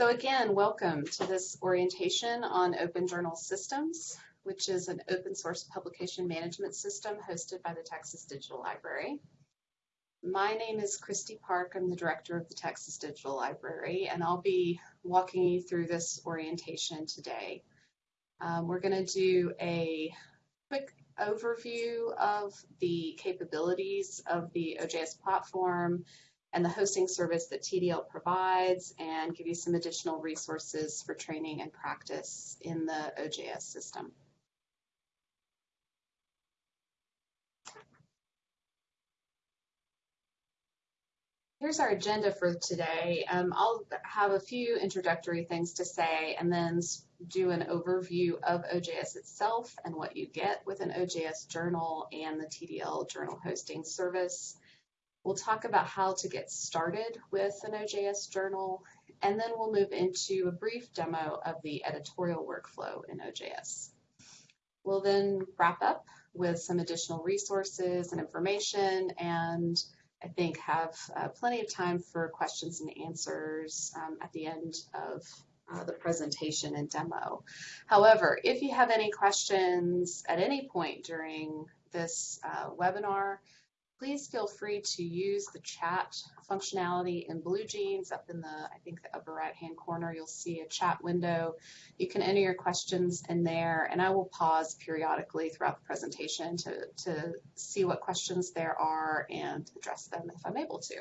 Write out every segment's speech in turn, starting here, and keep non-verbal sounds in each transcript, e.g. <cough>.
So again, welcome to this orientation on Open Journal Systems, which is an open source publication management system hosted by the Texas Digital Library. My name is Kristi Park. I'm the director of the Texas Digital Library, and I'll be walking you through this orientation today. Um, we're going to do a quick overview of the capabilities of the OJS platform, and the hosting service that TDL provides and give you some additional resources for training and practice in the OJS system. Here's our agenda for today. Um, I'll have a few introductory things to say and then do an overview of OJS itself and what you get with an OJS journal and the TDL journal hosting service. We'll talk about how to get started with an OJS journal, and then we'll move into a brief demo of the editorial workflow in OJS. We'll then wrap up with some additional resources and information, and I think have uh, plenty of time for questions and answers um, at the end of uh, the presentation and demo. However, if you have any questions at any point during this uh, webinar, please feel free to use the chat functionality in BlueJeans up in the, I think the upper right hand corner, you'll see a chat window. You can enter your questions in there and I will pause periodically throughout the presentation to, to see what questions there are and address them if I'm able to.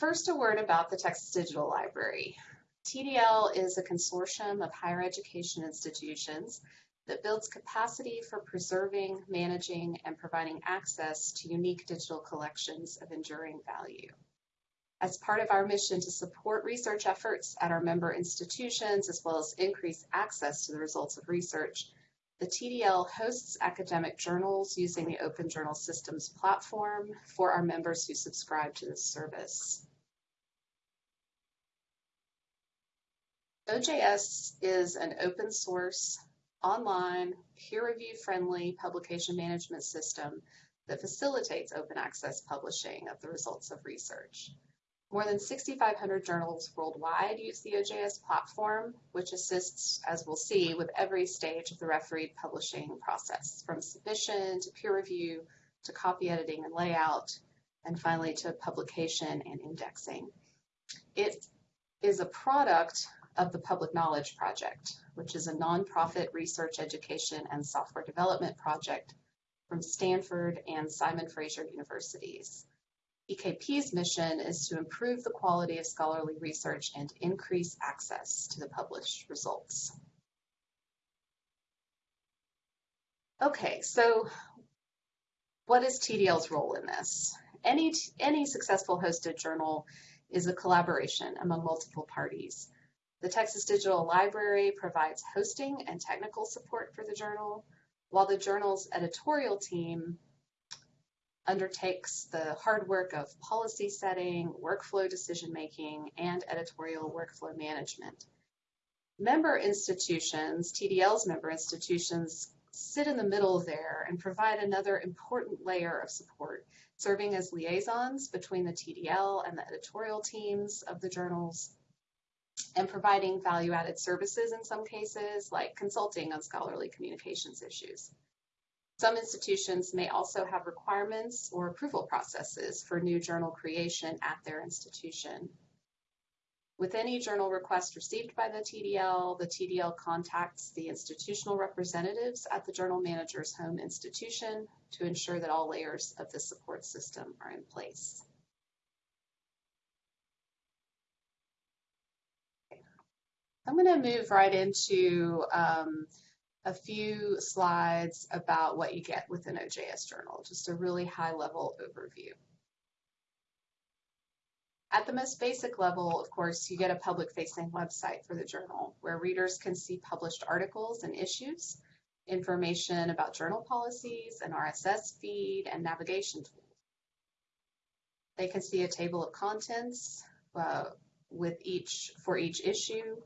First, a word about the Texas Digital Library. TDL is a consortium of higher education institutions that builds capacity for preserving, managing, and providing access to unique digital collections of enduring value. As part of our mission to support research efforts at our member institutions, as well as increase access to the results of research, the TDL hosts academic journals using the Open Journal Systems platform for our members who subscribe to this service. OJS is an open source online, peer-review friendly publication management system that facilitates open access publishing of the results of research. More than 6,500 journals worldwide use the OJS platform, which assists, as we'll see, with every stage of the refereed publishing process, from submission to peer review to copy editing and layout, and finally to publication and indexing. It is a product of the Public Knowledge Project, which is a nonprofit research education and software development project from Stanford and Simon Fraser universities. PKP's mission is to improve the quality of scholarly research and increase access to the published results. Okay, so what is TDL's role in this? Any, any successful hosted journal is a collaboration among multiple parties. The Texas Digital Library provides hosting and technical support for the journal, while the journal's editorial team undertakes the hard work of policy setting, workflow decision making, and editorial workflow management. Member institutions, TDL's member institutions, sit in the middle there and provide another important layer of support, serving as liaisons between the TDL and the editorial teams of the journals and providing value-added services in some cases, like consulting on scholarly communications issues. Some institutions may also have requirements or approval processes for new journal creation at their institution. With any journal request received by the TDL, the TDL contacts the institutional representatives at the journal manager's home institution to ensure that all layers of the support system are in place. I'm going to move right into um, a few slides about what you get with an OJS journal, just a really high level overview. At the most basic level, of course, you get a public facing website for the journal where readers can see published articles and issues, information about journal policies, an RSS feed, and navigation tools. They can see a table of contents uh, with each for each issue,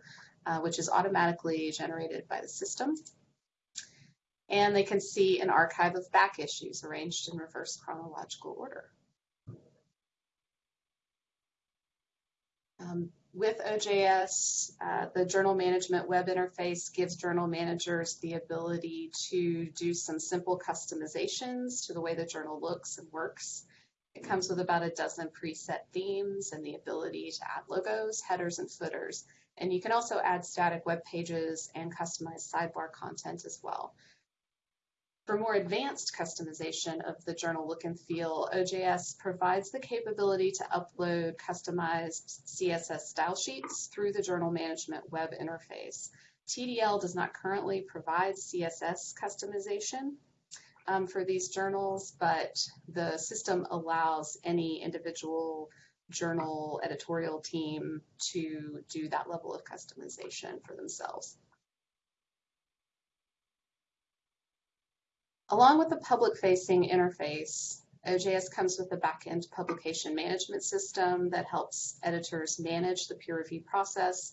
uh, which is automatically generated by the system. And they can see an archive of back issues arranged in reverse chronological order. Um, with OJS, uh, the journal management web interface gives journal managers the ability to do some simple customizations to the way the journal looks and works. It comes with about a dozen preset themes and the ability to add logos, headers, and footers. And you can also add static web pages and customize sidebar content as well. For more advanced customization of the journal look and feel, OJS provides the capability to upload customized CSS style sheets through the journal management web interface. TDL does not currently provide CSS customization um, for these journals, but the system allows any individual journal editorial team to do that level of customization for themselves. Along with the public-facing interface, OJS comes with a back-end publication management system that helps editors manage the peer review process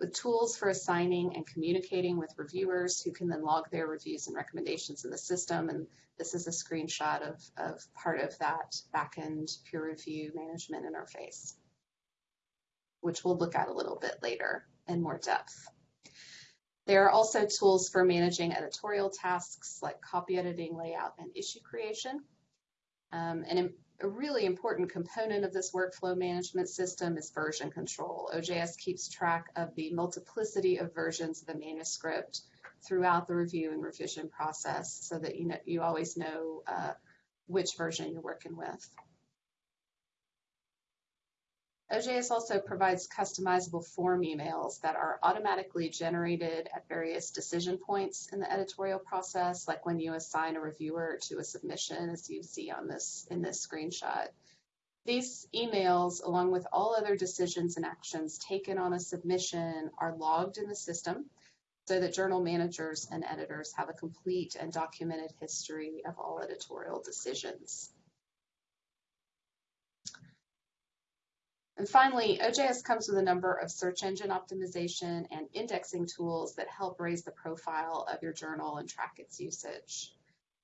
with tools for assigning and communicating with reviewers who can then log their reviews and recommendations in the system. And this is a screenshot of, of part of that back-end peer review management interface, which we'll look at a little bit later in more depth. There are also tools for managing editorial tasks like copy editing, layout, and issue creation. Um, and a really important component of this workflow management system is version control. OJS keeps track of the multiplicity of versions of a manuscript throughout the review and revision process so that you know you always know uh, which version you're working with. OJS also provides customizable form emails that are automatically generated at various decision points in the editorial process, like when you assign a reviewer to a submission, as you see on this in this screenshot. These emails, along with all other decisions and actions taken on a submission, are logged in the system so that journal managers and editors have a complete and documented history of all editorial decisions. And finally, OJS comes with a number of search engine optimization and indexing tools that help raise the profile of your journal and track its usage.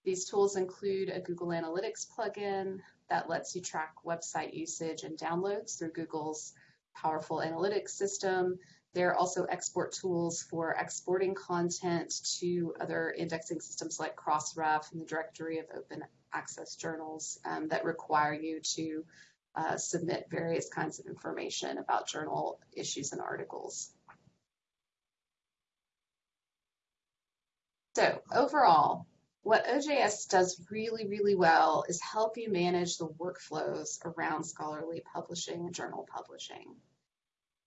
These tools include a Google Analytics plugin that lets you track website usage and downloads through Google's powerful analytics system. There are also export tools for exporting content to other indexing systems like Crossref and the directory of open access journals um, that require you to uh, submit various kinds of information about journal issues and articles. So overall, what OJS does really, really well is help you manage the workflows around scholarly publishing and journal publishing.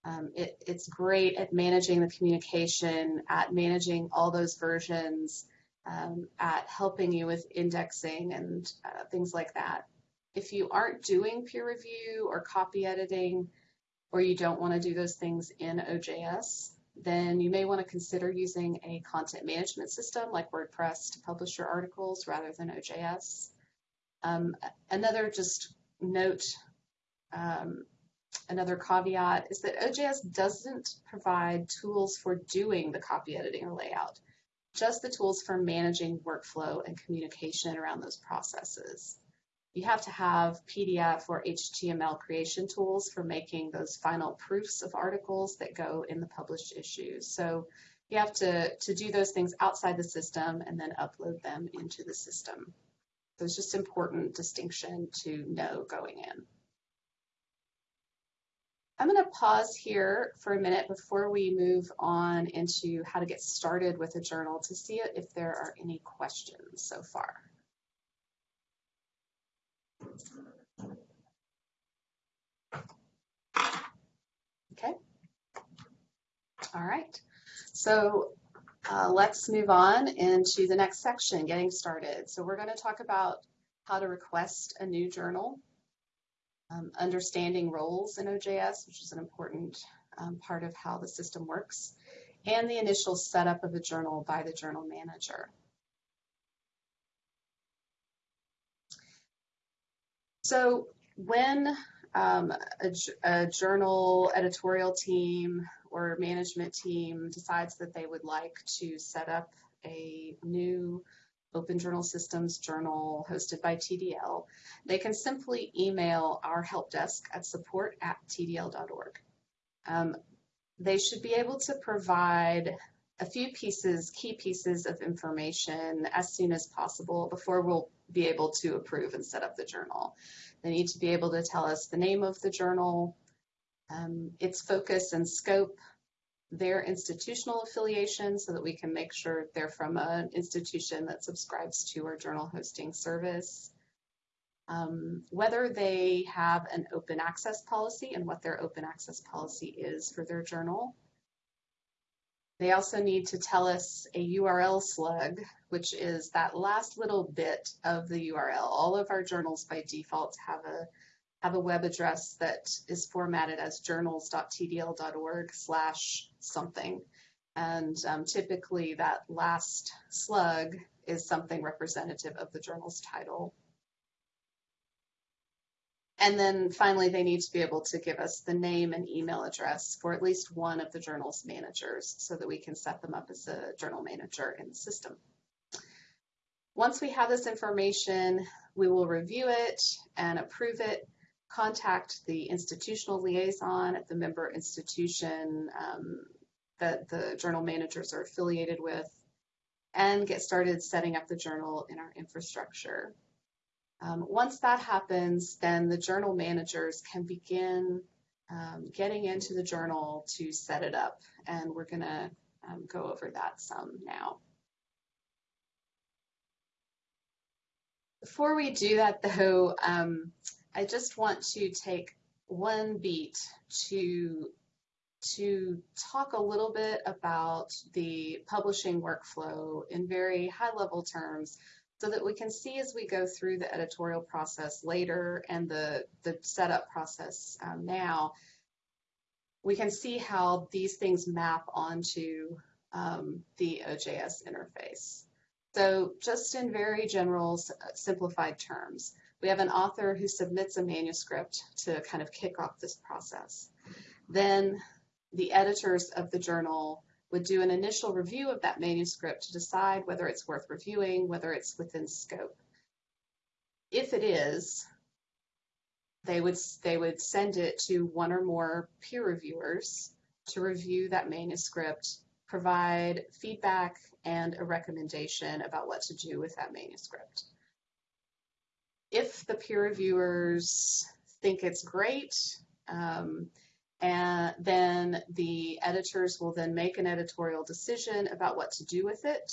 Um, it, it's great at managing the communication, at managing all those versions, um, at helping you with indexing and uh, things like that if you aren't doing peer review or copy editing, or you don't want to do those things in OJS, then you may want to consider using a content management system like WordPress to publish your articles rather than OJS. Um, another just note, um, another caveat is that OJS doesn't provide tools for doing the copy editing or layout, just the tools for managing workflow and communication around those processes you have to have PDF or HTML creation tools for making those final proofs of articles that go in the published issues. So you have to, to do those things outside the system and then upload them into the system. So it's just important distinction to know going in. I'm going to pause here for a minute before we move on into how to get started with a journal to see if there are any questions so far. Okay. All right. So uh, let's move on into the next section, getting started. So we're going to talk about how to request a new journal, um, understanding roles in OJS, which is an important um, part of how the system works, and the initial setup of a journal by the journal manager. So when um, a, a, journal editorial team or management team decides that they would like to set up a new Open Journal Systems journal hosted by TDL, they can simply email our help desk at support at tdl.org. Um, they should be able to provide a few pieces, key pieces of information as soon as possible before we'll be able to approve and set up the journal. They need to be able to tell us the name of the journal, um, its focus and scope, their institutional affiliation so that we can make sure they're from an institution that subscribes to our journal hosting service, um, whether they have an open access policy and what their open access policy is for their journal. They also need to tell us a URL slug, which is that last little bit of the URL. All of our journals by default have a have a web address that is formatted as journals.tdl.org slash something. And um, typically that last slug is something representative of the journal's title. And then finally, they need to be able to give us the name and email address for at least one of the journal's managers so that we can set them up as a journal manager in the system. Once we have this information, we will review it and approve it contact the institutional liaison at the member institution um, that the journal managers are affiliated with, and get started setting up the journal in our infrastructure. Um, once that happens, then the journal managers can begin um, getting into the journal to set it up, and we're going to um, go over that some now. Before we do that, though, um, I just want to take one beat to to talk a little bit about the publishing workflow in very high level terms so that we can see as we go through the editorial process later and the, the setup process um, now, we can see how these things map onto um, the OJS interface. So just in very general simplified terms, we have an author who submits a manuscript to kind of kick off this process. Then the editors of the journal would do an initial review of that manuscript to decide whether it's worth reviewing, whether it's within scope. If it is, they would they would send it to one or more peer reviewers to review that manuscript, provide feedback and a recommendation about what to do with that manuscript if the peer reviewers think it's great, um, and then the editors will then make an editorial decision about what to do with it.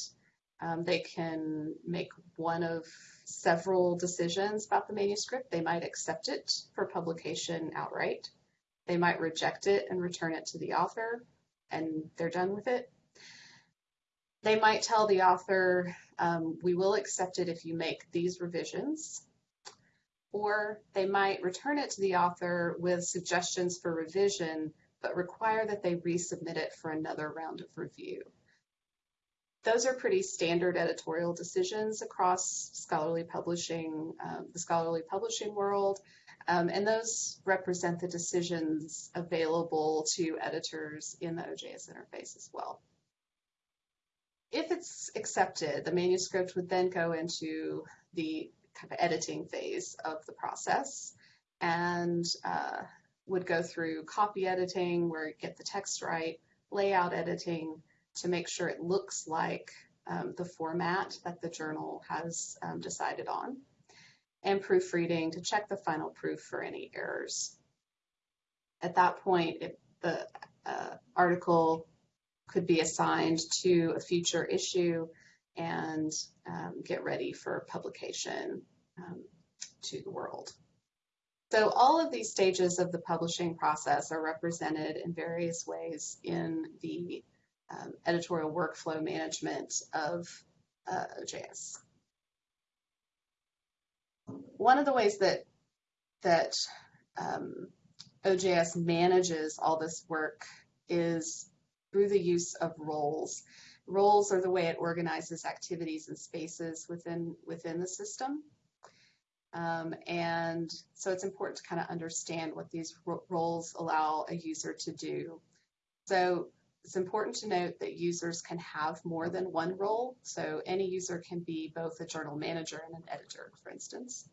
Um, they can make one of several decisions about the manuscript. They might accept it for publication outright. They might reject it and return it to the author, and they're done with it. They might tell the author, um, we will accept it if you make these revisions, or they might return it to the author with suggestions for revision, but require that they resubmit it for another round of review. Those are pretty standard editorial decisions across scholarly publishing, um, the scholarly publishing world, um, and those represent the decisions available to editors in the OJS interface as well. If it's accepted, the manuscript would then go into the kind of editing phase of the process and uh, would go through copy editing where you get the text right, layout editing to make sure it looks like um, the format that the journal has um, decided on, and proofreading to check the final proof for any errors. At that point, it, the uh, article could be assigned to a future issue and um, get ready for publication um, to the world. So all of these stages of the publishing process are represented in various ways in the um, editorial workflow management of uh, OJS. One of the ways that that um, OJS manages all this work is through the use of roles. Roles are the way it organizes activities and spaces within, within the system. Um, and so it's important to kind of understand what these ro roles allow a user to do. So it's important to note that users can have more than one role. So any user can be both a journal manager and an editor, for instance.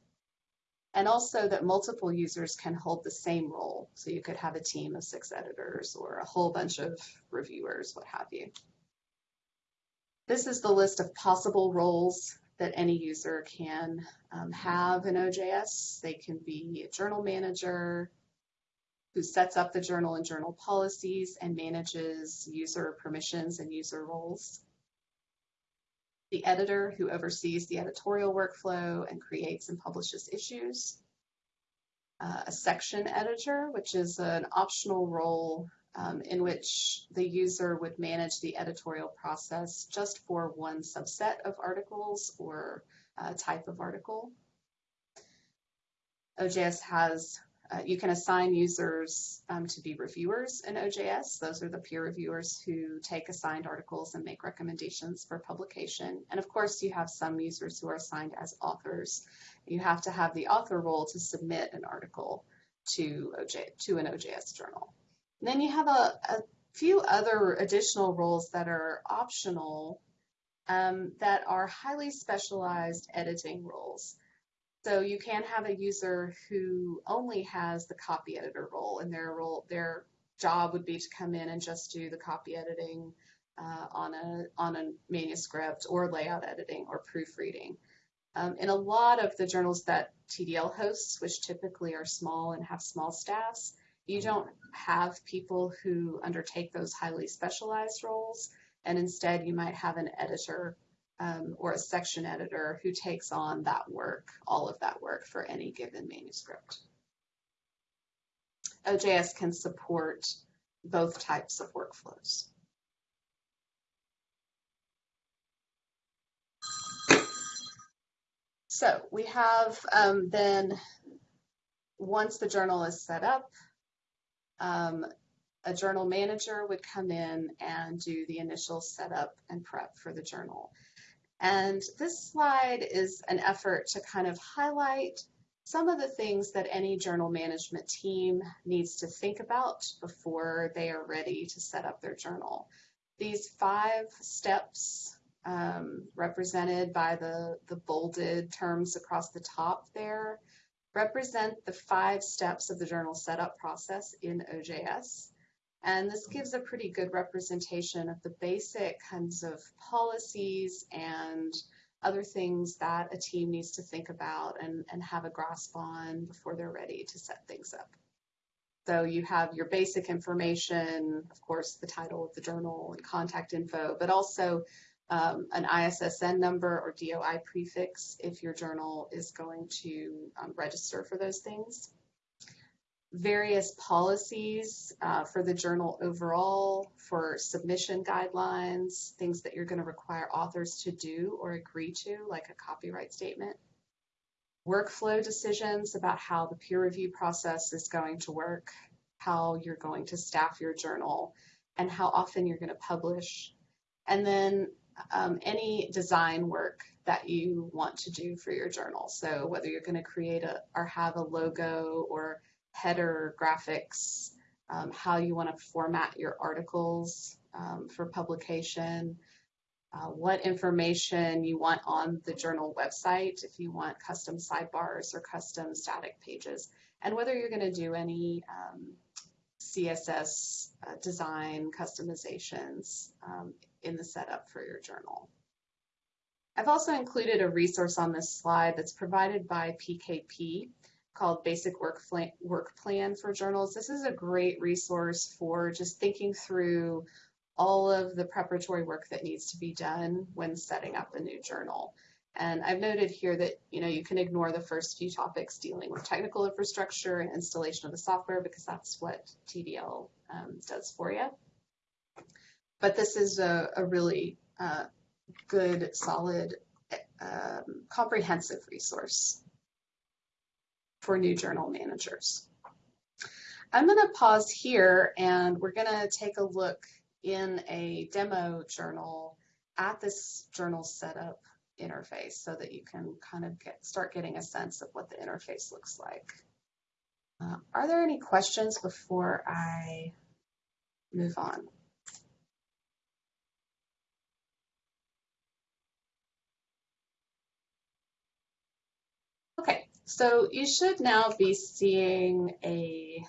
and also that multiple users can hold the same role. So you could have a team of six editors or a whole bunch of reviewers, what have you. This is the list of possible roles that any user can um, have in OJS. They can be a journal manager who sets up the journal and journal policies and manages user permissions and user roles. The editor who oversees the editorial workflow and creates and publishes issues. Uh, a section editor, which is an optional role um, in which the user would manage the editorial process just for one subset of articles or uh, type of article. OJS has, uh, you can assign users um, to be reviewers in OJS. Those are the peer reviewers who take assigned articles and make recommendations for publication. And of course, you have some users who are assigned as authors. You have to have the author role to submit an article to, OJ, to an OJS journal. And then you have a, a few other additional roles that are optional um, that are highly specialized editing roles. So you can have a user who only has the copy editor role, and their role, their job would be to come in and just do the copy editing uh, on a on a manuscript, or layout editing, or proofreading. Um, in a lot of the journals that TDL hosts, which typically are small and have small staffs, you don't have people who undertake those highly specialized roles, and instead you might have an editor um, or a section editor who takes on that work, all of that work for any given manuscript. OJS can support both types of workflows. So we have um, then, once the journal is set up, um, a journal manager would come in and do the initial setup and prep for the journal. And this slide is an effort to kind of highlight some of the things that any journal management team needs to think about before they are ready to set up their journal. These five steps um, represented by the, the bolded terms across the top there represent the five steps of the journal setup process in OJS. And this gives a pretty good representation of the basic kinds of policies and other things that a team needs to think about and, and have a grasp on before they're ready to set things up. So you have your basic information, of course, the title of the journal and contact info, but also um, an ISSN number or DOI prefix if your journal is going to um, register for those things. Various policies uh, for the journal overall, for submission guidelines, things that you're going to require authors to do or agree to, like a copyright statement. Workflow decisions about how the peer review process is going to work, how you're going to staff your journal, and how often you're going to publish. And then um, any design work that you want to do for your journal. So whether you're going to create a or have a logo or header graphics, um, how you want to format your articles um, for publication, uh, what information you want on the journal website, if you want custom sidebars or custom static pages, and whether you're going to do any um, CSS uh, design customizations um, in the setup for your journal. I've also included a resource on this slide that's provided by PKP called Basic Work, Work Plan for Journals. This is a great resource for just thinking through all of the preparatory work that needs to be done when setting up a new journal. And I've noted here that you know you can ignore the first few topics dealing with technical infrastructure and installation of the software because that's what TDL um, does for you. But this is a, a really uh, good, solid, um, comprehensive resource for new journal managers. I'm going to pause here and we're going to take a look in a demo journal at this journal setup interface so that you can kind of get start getting a sense of what the interface looks like. Uh, are there any questions before I move on? Okay, so you should now be seeing a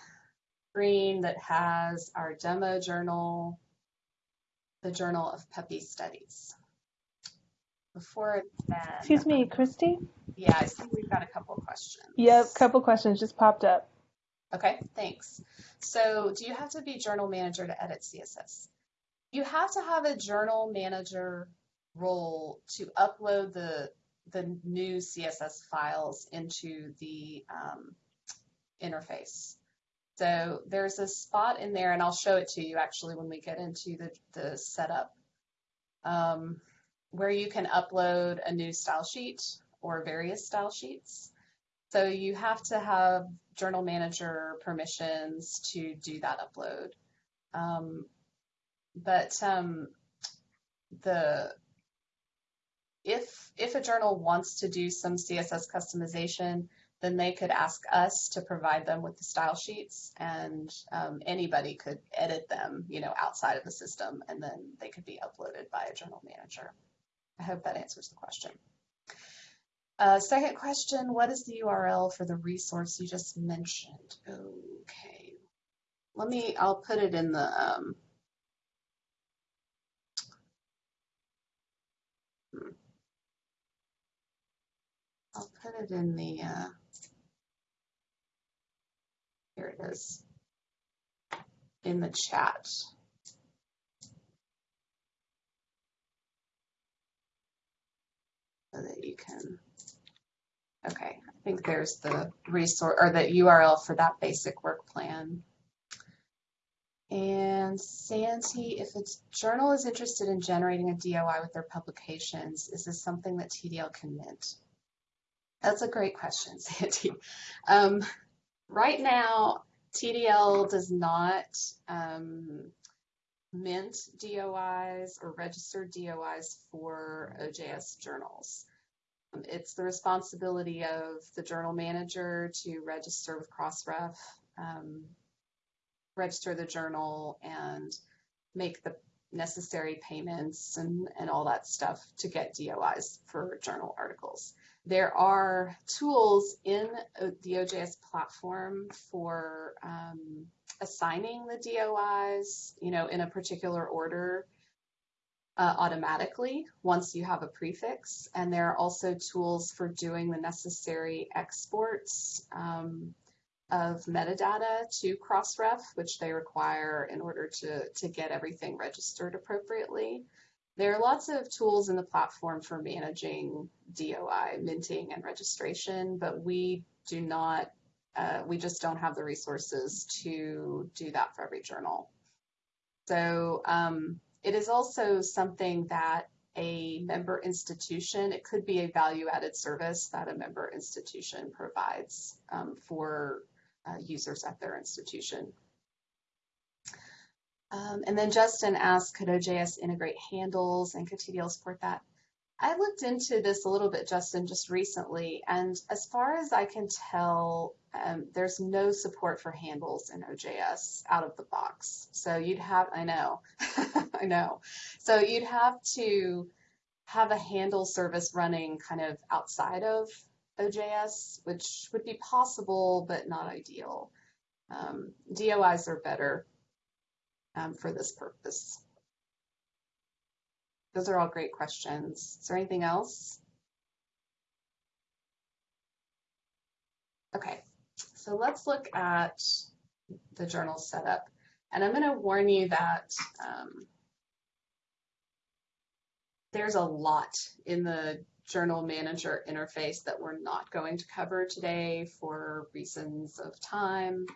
screen that has our demo journal, the Journal of PEPI Studies. Before then, Excuse me, Kristi? yeah, I see we've got a couple questions. Yep, couple questions just popped up. Okay, thanks. So do you have to be journal manager to edit CSS? You have to have a journal manager role to upload the the new CSS files into the um, interface. So there's a spot in there, and I'll show it to you actually when we get into the, the setup, um, where you can upload a new style sheet or various style sheets. So you have to have journal manager permissions to do that upload. Um, but um, the if if a journal wants to do some CSS customization, then they could ask us to provide them with the style sheets, and um, anybody could edit them, you know, outside of the system, and then they could be uploaded by a journal manager. I hope that answers the question. Uh, second question, what is the URL for the resource you just mentioned? Okay, let me, I'll put it in the, um, hmm. I'll put it in the, uh, here it is, in the chat. So that you can, okay, I think there's the resource or the URL for that basic work plan. And Sandy, if a journal is interested in generating a DOI with their publications, is this something that TDL can mint? That's a great question, <laughs> Sandy. Um, right now, TDL does not um, mint DOIs or registered DOIs for OJS journals. Um, it's the responsibility of the journal manager to register with Crossref, um, register the journal, and make the necessary payments and, and all that stuff to get DOIs for journal articles. There are tools in the OJS platform for um, assigning the DOIs, you know, in a particular order uh, automatically once you have a prefix. And there are also tools for doing the necessary exports um, of metadata to Crossref, which they require in order to, to get everything registered appropriately. There are lots of tools in the platform for managing DOI, minting, and registration, but we do not, uh, we just don't have the resources to do that for every journal. So um, it is also something that a member institution, it could be a value added service that a member institution provides um, for uh, users at their institution. Um, and then Justin asked, could OJS integrate handles and could TDL support that? I looked into this a little bit, Justin, just recently, and as far as I can tell, um, there's no support for handles in OJS out of the box. So you'd have, I know, <laughs> I know. So you'd have to have a handle service running kind of outside of OJS, which would be possible, but not ideal. Um, DOIs are better um, for this purpose? Those are all great questions. Is there anything else? Okay, so let's look at the journal setup. And I'm going to warn you that um, there's a lot in the journal manager interface that we're not going to cover today for reasons of time.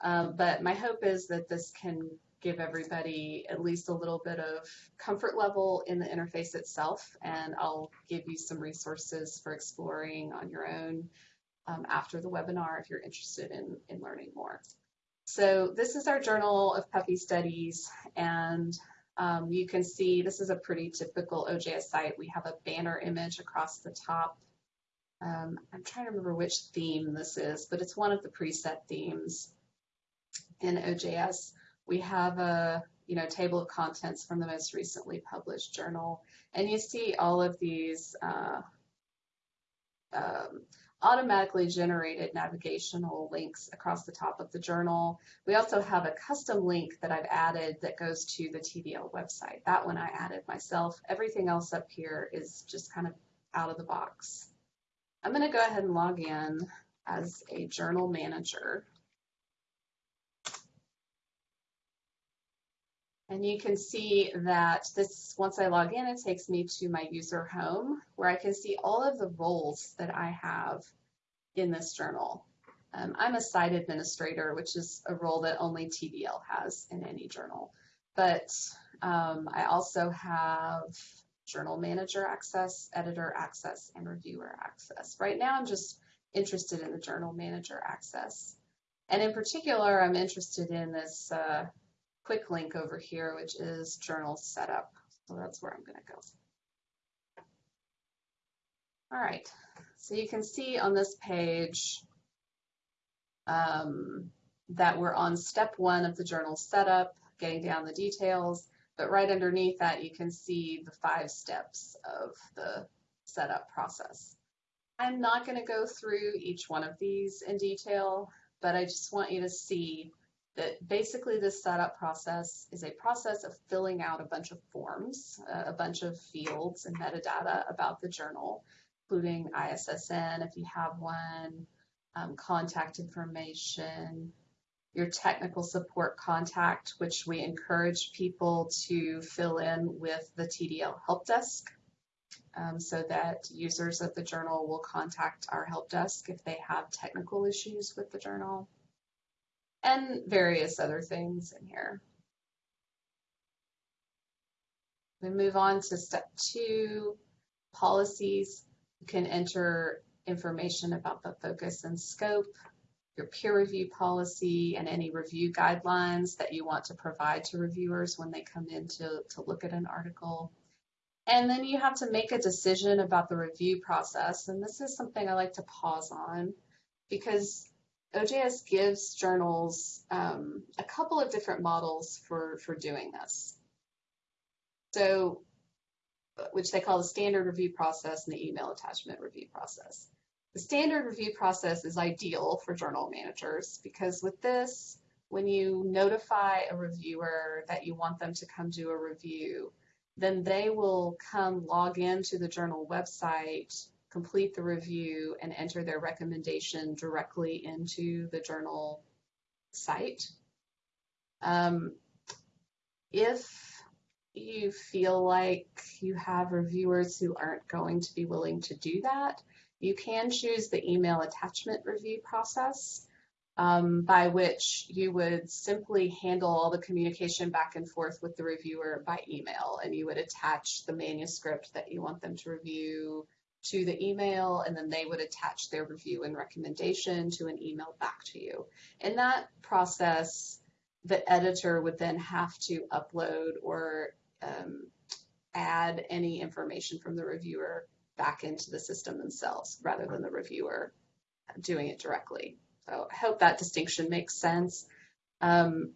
Um, but my hope is that this can give everybody at least a little bit of comfort level in the interface itself. And I'll give you some resources for exploring on your own um, after the webinar if you're interested in, in learning more. So this is our Journal of puppy Studies, and um, you can see this is a pretty typical OJS site. We have a banner image across the top. Um, I'm trying to remember which theme this is, but it's one of the preset themes in OJS we have a you know table of contents from the most recently published journal, and you see all of these uh, um, automatically generated navigational links across the top of the journal. We also have a custom link that I've added that goes to the TDL website. That one I added myself. Everything else up here is just kind of out of the box. I'm going to go ahead and log in as a journal manager. And you can see that this, once I log in, it takes me to my user home where I can see all of the roles that I have in this journal. Um, I'm a site administrator, which is a role that only TDL has in any journal. But um, I also have journal manager access, editor access, and reviewer access. Right now, I'm just interested in the journal manager access. And in particular, I'm interested in this uh, quick link over here, which is journal setup. So that's where I'm going to go. All right, so you can see on this page um, that we're on step one of the journal setup, getting down the details, but right underneath that you can see the five steps of the setup process. I'm not going to go through each one of these in detail, but I just want you to see that basically this setup process is a process of filling out a bunch of forms, uh, a bunch of fields and metadata about the journal, including ISSN if you have one, um, contact information, your technical support contact, which we encourage people to fill in with the TDL help desk um, so that users of the journal will contact our help desk if they have technical issues with the journal and various other things in here. We move on to step two, policies. You can enter information about the focus and scope, your peer review policy, and any review guidelines that you want to provide to reviewers when they come in to, to look at an article. And then you have to make a decision about the review process. And this is something I like to pause on because OJS gives journals um, a couple of different models for, for doing this. So, which they call the standard review process and the email attachment review process. The standard review process is ideal for journal managers because with this, when you notify a reviewer that you want them to come do a review, then they will come log into the journal website complete the review and enter their recommendation directly into the journal site. Um, if you feel like you have reviewers who aren't going to be willing to do that, you can choose the email attachment review process um, by which you would simply handle all the communication back and forth with the reviewer by email and you would attach the manuscript that you want them to review, to the email and then they would attach their review and recommendation to an email back to you. In that process, the editor would then have to upload or um, add any information from the reviewer back into the system themselves rather than the reviewer doing it directly. So I hope that distinction makes sense. Um,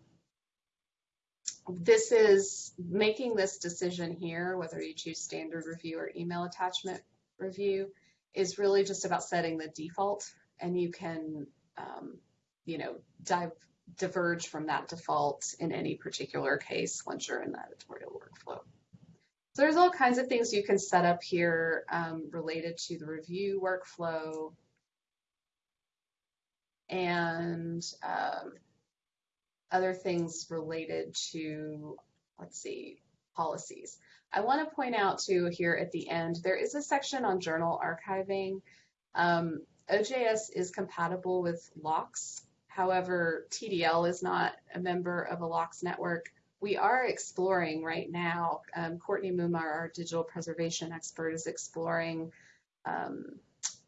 this is making this decision here, whether you choose standard review or email attachment review is really just about setting the default and you can, um, you know, dive, diverge from that default in any particular case once you're in the editorial workflow. So there's all kinds of things you can set up here um, related to the review workflow and um, other things related to, let's see, policies. I want to point out too here at the end, there is a section on journal archiving. Um, OJS is compatible with LOCKSS. However, TDL is not a member of a LOCKSS network. We are exploring right now, um, Courtney Mumma, our digital preservation expert, is exploring um,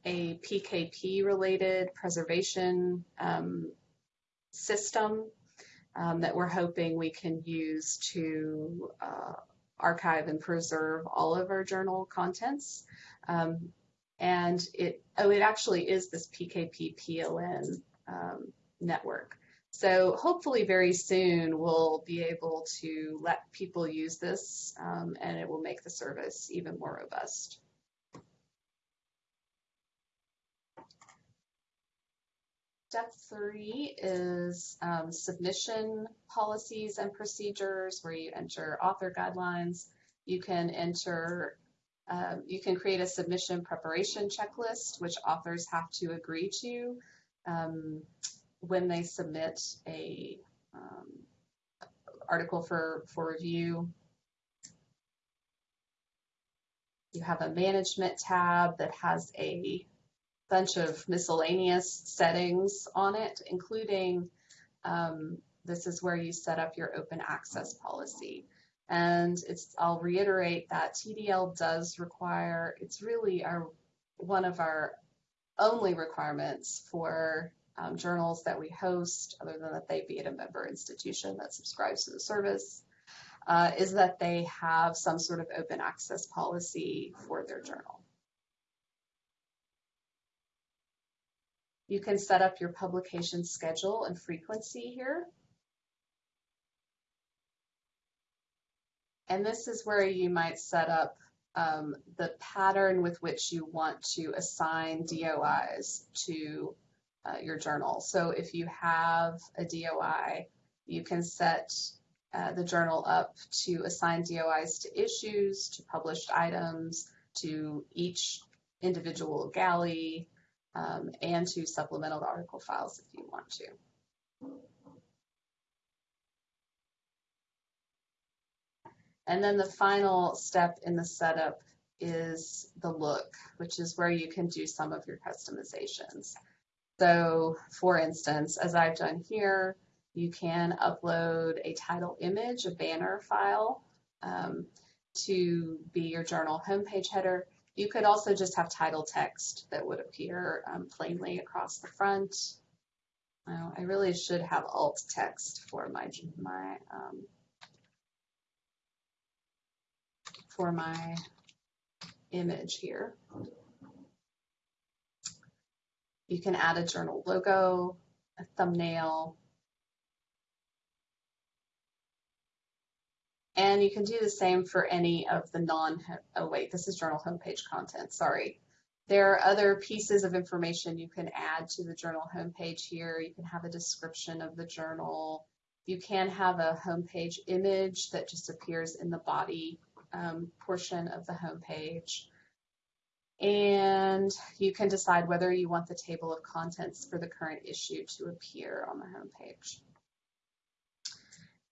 a PKP related preservation um, system um, that we're hoping we can use to uh, archive and preserve all of our journal contents. Um, and it, oh, it actually is this PKP PLN um, network. So hopefully very soon we'll be able to let people use this um, and it will make the service even more robust. Step three is um, submission policies and procedures where you enter author guidelines. You can enter, um, you can create a submission preparation checklist, which authors have to agree to um, when they submit a um, article for, for review. You have a management tab that has a bunch of miscellaneous settings on it, including um, this is where you set up your open access policy. And it's, I'll reiterate that TDL does require, it's really our, one of our only requirements for um, journals that we host, other than that they be at a member institution that subscribes to the service, uh, is that they have some sort of open access policy for their journal. You can set up your publication schedule and frequency here. And this is where you might set up um, the pattern with which you want to assign DOIs to uh, your journal. So if you have a DOI, you can set uh, the journal up to assign DOIs to issues, to published items, to each individual galley, um, and to supplemental article files if you want to. And then the final step in the setup is the look, which is where you can do some of your customizations. So for instance, as I've done here, you can upload a title image, a banner file um, to be your journal homepage header. You could also just have title text that would appear um, plainly across the front. I really should have alt text for my my um, for my image here. You can add a journal logo, a thumbnail, And you can do the same for any of the non, oh wait, this is journal homepage content, sorry. There are other pieces of information you can add to the journal homepage here. You can have a description of the journal. You can have a homepage image that just appears in the body um, portion of the homepage. And you can decide whether you want the table of contents for the current issue to appear on the homepage.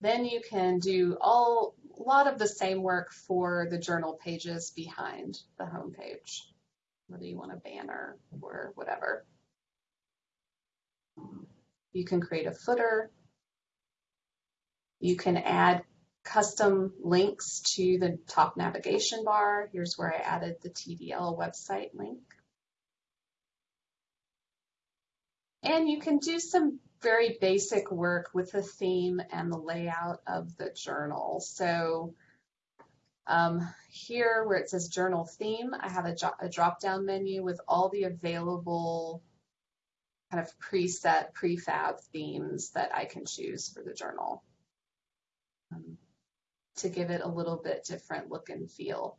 Then you can do all a lot of the same work for the journal pages behind the home page, whether you want a banner or whatever. You can create a footer. You can add custom links to the top navigation bar. Here's where I added the TDL website link. And you can do some very basic work with the theme and the layout of the journal. So um, here where it says journal theme, I have a, a drop-down menu with all the available kind of preset prefab themes that I can choose for the journal um, to give it a little bit different look and feel.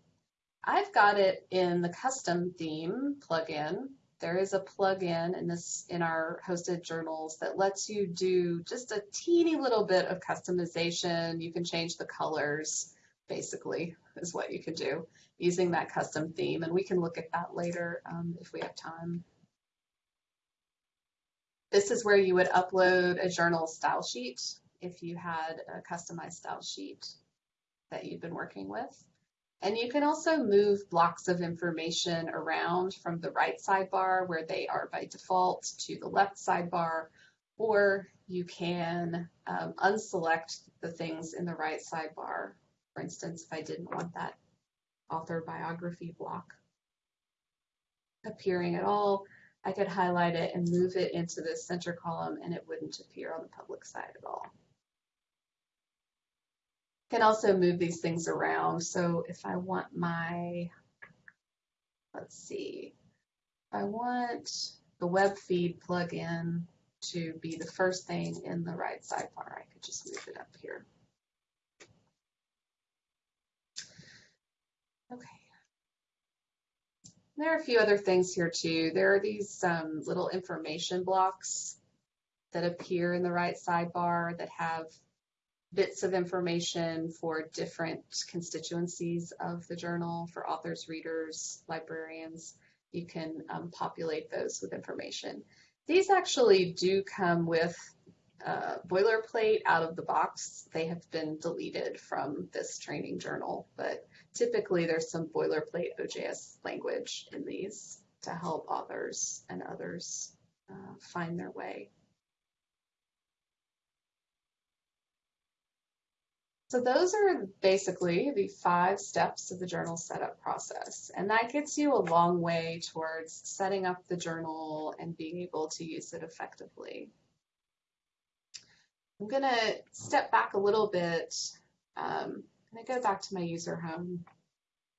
I've got it in the custom theme plugin there is a plugin in this in our hosted journals that lets you do just a teeny little bit of customization. You can change the colors, basically, is what you can do using that custom theme. And we can look at that later um, if we have time. This is where you would upload a journal style sheet if you had a customized style sheet that you've been working with. And you can also move blocks of information around from the right sidebar where they are by default to the left sidebar, or you can um, unselect the things in the right sidebar. For instance, if I didn't want that author biography block appearing at all, I could highlight it and move it into the center column and it wouldn't appear on the public side at all can also move these things around. So if I want my, let's see, if I want the web feed plugin to be the first thing in the right sidebar. I could just move it up here. Okay. There are a few other things here too. There are these um, little information blocks that appear in the right sidebar that have bits of information for different constituencies of the journal for authors, readers, librarians. You can um, populate those with information. These actually do come with boilerplate out of the box. They have been deleted from this training journal, but typically there's some boilerplate OJS language in these to help authors and others uh, find their way. So those are basically the five steps of the journal setup process. And that gets you a long way towards setting up the journal and being able to use it effectively. I'm going to step back a little bit. Um, to go back to my user home,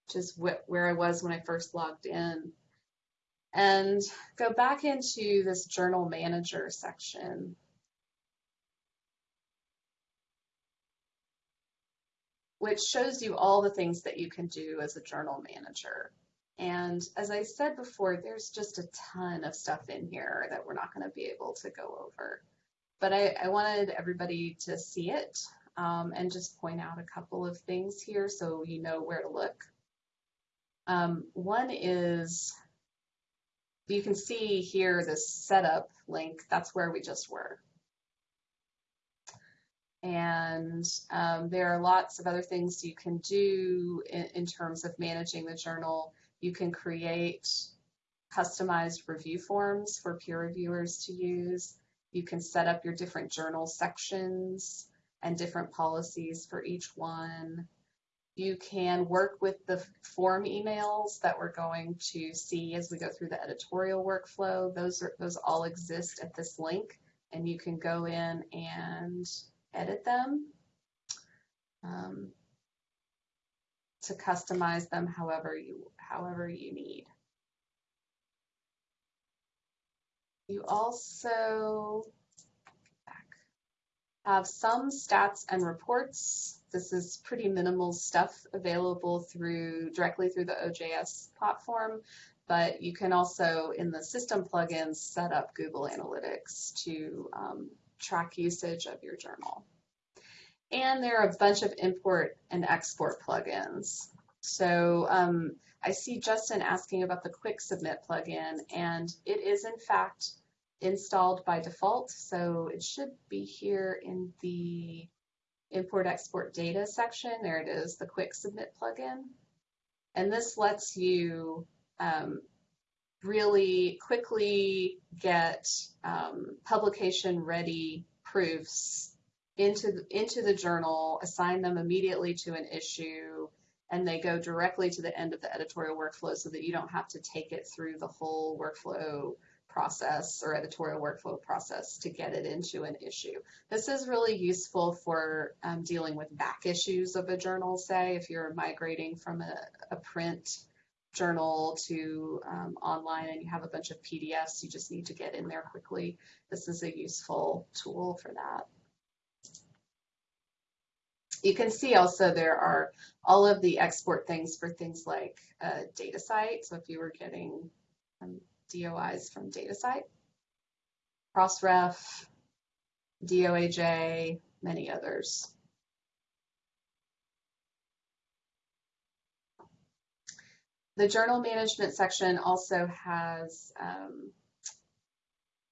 which is wh where I was when I first logged in, and go back into this journal manager section. Which shows you all the things that you can do as a journal manager. And as I said before, there's just a ton of stuff in here that we're not going to be able to go over. But I, I wanted everybody to see it um, and just point out a couple of things here so you know where to look. Um, one is you can see here this setup link, that's where we just were. And um, there are lots of other things you can do in, in terms of managing the journal. You can create customized review forms for peer reviewers to use. You can set up your different journal sections and different policies for each one. You can work with the form emails that we're going to see as we go through the editorial workflow. Those are those all exist at this link and you can go in and edit them um, to customize them however you however you need. You also have some stats and reports. This is pretty minimal stuff available through directly through the OJS platform, but you can also in the system plugins set up Google Analytics to um, track usage of your journal. And there are a bunch of import and export plugins. So um, I see Justin asking about the Quick Submit plugin, and it is in fact installed by default. So it should be here in the import export data section. There it is, the Quick Submit plugin. And this lets you um, really quickly get um, publication ready proofs into the, into the journal, assign them immediately to an issue, and they go directly to the end of the editorial workflow so that you don't have to take it through the whole workflow process or editorial workflow process to get it into an issue. This is really useful for um, dealing with back issues of a journal, say, if you're migrating from a, a print journal to um, online and you have a bunch of PDFs, you just need to get in there quickly. This is a useful tool for that. You can see also there are all of the export things for things like uh, DataCite. So if you were getting um, DOIs from data DataCite, Crossref, DOAJ, many others. The journal management section also has um,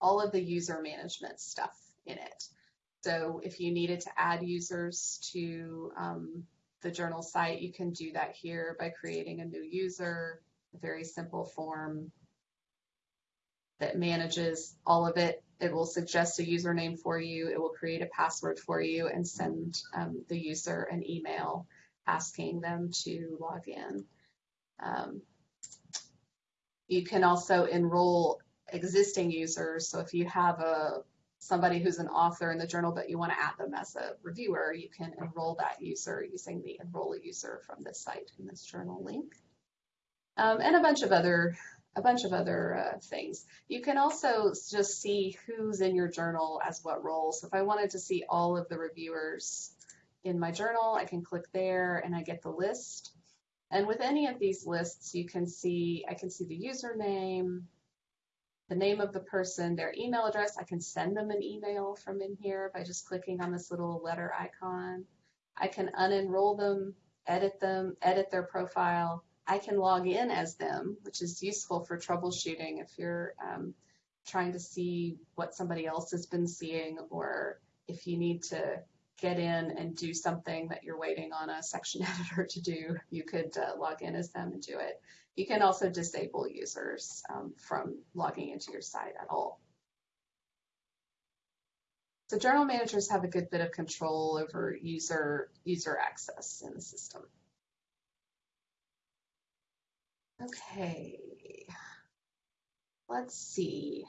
all of the user management stuff in it. So if you needed to add users to um, the journal site, you can do that here by creating a new user, a very simple form that manages all of it. It will suggest a username for you. It will create a password for you and send um, the user an email asking them to log in. Um, you can also enroll existing users. So if you have a somebody who's an author in the journal, but you want to add them as a reviewer, you can enroll that user using the enroll a user from this site in this journal link. Um, and a bunch of other a bunch of other uh, things. You can also just see who's in your journal as what role. So if I wanted to see all of the reviewers in my journal, I can click there and I get the list. And with any of these lists, you can see, I can see the username, the name of the person, their email address. I can send them an email from in here by just clicking on this little letter icon. I can unenroll them, edit them, edit their profile. I can log in as them, which is useful for troubleshooting if you're um, trying to see what somebody else has been seeing or if you need to get in and do something that you're waiting on a section <laughs> editor to do, you could uh, log in as them and do it. You can also disable users um, from logging into your site at all. So journal managers have a good bit of control over user, user access in the system. Okay, let's see.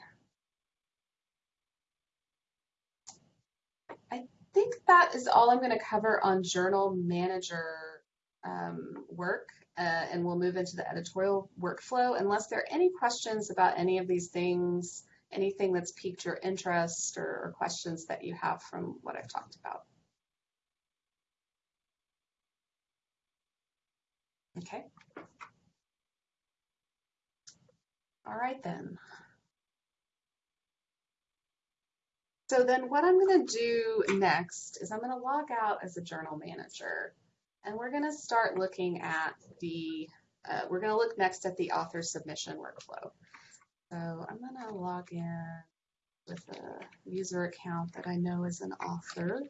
I think that is all I'm going to cover on journal manager um, work, uh, and we'll move into the editorial workflow. Unless there are any questions about any of these things, anything that's piqued your interest or, or questions that you have from what I've talked about. Okay. All right then. So then what I'm going to do next is I'm going to log out as a journal manager and we're going to start looking at the, uh, we're going to look next at the author submission workflow. So I'm going to log in with a user account that I know is an author.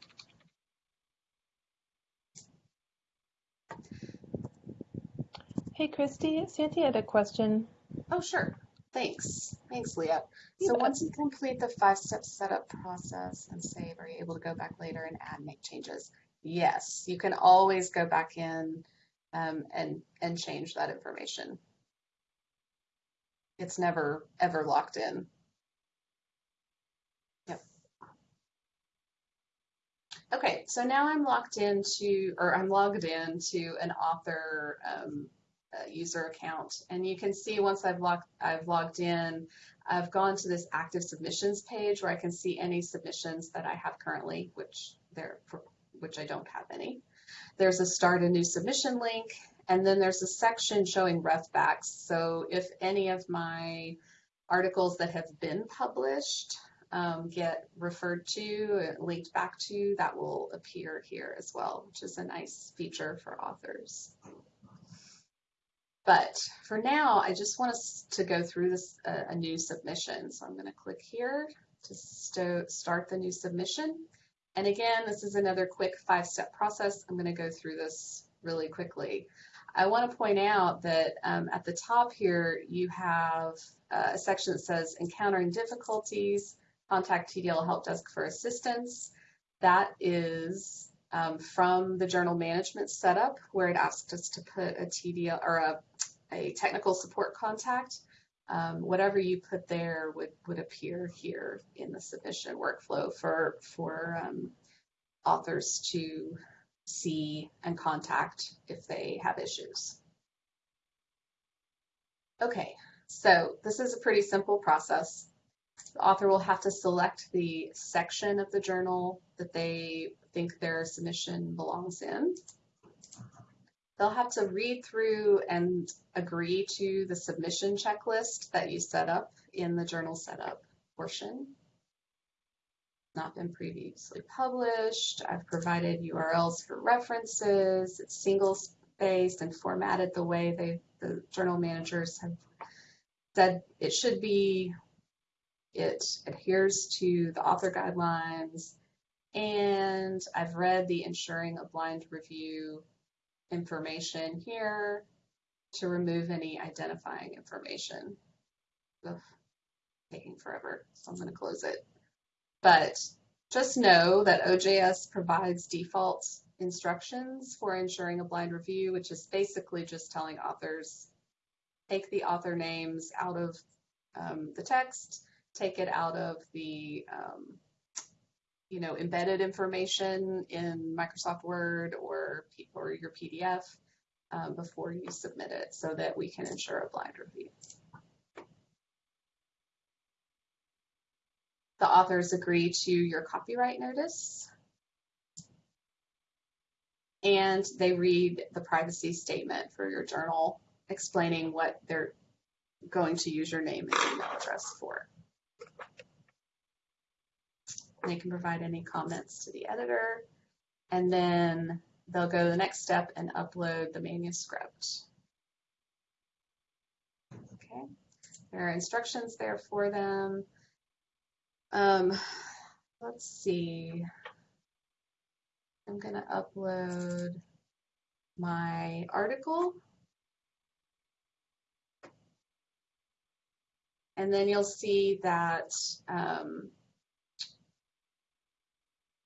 Hey, Kristi, Sandy had a question. Oh, sure. Thanks. Thanks, Leah. So once you complete the five-step setup process and save, are you able to go back later and add, make changes? Yes, you can always go back in um, and, and change that information. It's never, ever locked in. Yep. Okay, so now I'm locked into, or I'm logged into an author um, user account. And you can see once I've logged, I've logged in, I've gone to this active submissions page where I can see any submissions that I have currently, which there, which I don't have any. There's a start a new submission link, and then there's a section showing ref backs. So if any of my articles that have been published um, get referred to, linked back to, that will appear here as well, which is a nice feature for authors. But for now, I just want us to go through this uh, a new submission. So I'm going to click here to st start the new submission. And again, this is another quick five-step process. I'm going to go through this really quickly. I want to point out that um, at the top here, you have uh, a section that says encountering difficulties, contact TDL Help Desk for assistance. That is um, from the journal management setup where it asked us to put a TDL or a, a technical support contact. Um, whatever you put there would, would appear here in the submission workflow for, for um, authors to see and contact if they have issues. Okay, so this is a pretty simple process. The author will have to select the section of the journal that they think their submission belongs in. They'll have to read through and agree to the submission checklist that you set up in the journal setup portion. Not been previously published. I've provided URLs for references. It's single spaced and formatted the way they, the journal managers have said it should be. It adheres to the author guidelines. And I've read the ensuring a blind review information here to remove any identifying information. Ugh, taking forever, so I'm going to close it. But just know that OJS provides default instructions for ensuring a blind review, which is basically just telling authors, take the author names out of um, the text, take it out of the um, you know, embedded information in Microsoft Word or, or your PDF um, before you submit it so that we can ensure a blind review. The authors agree to your copyright notice and they read the privacy statement for your journal explaining what they're going to use your name and email address for. They can provide any comments to the editor, and then they'll go the next step and upload the manuscript. Okay, there are instructions there for them. Um, let's see. I'm going to upload my article. And then you'll see that um,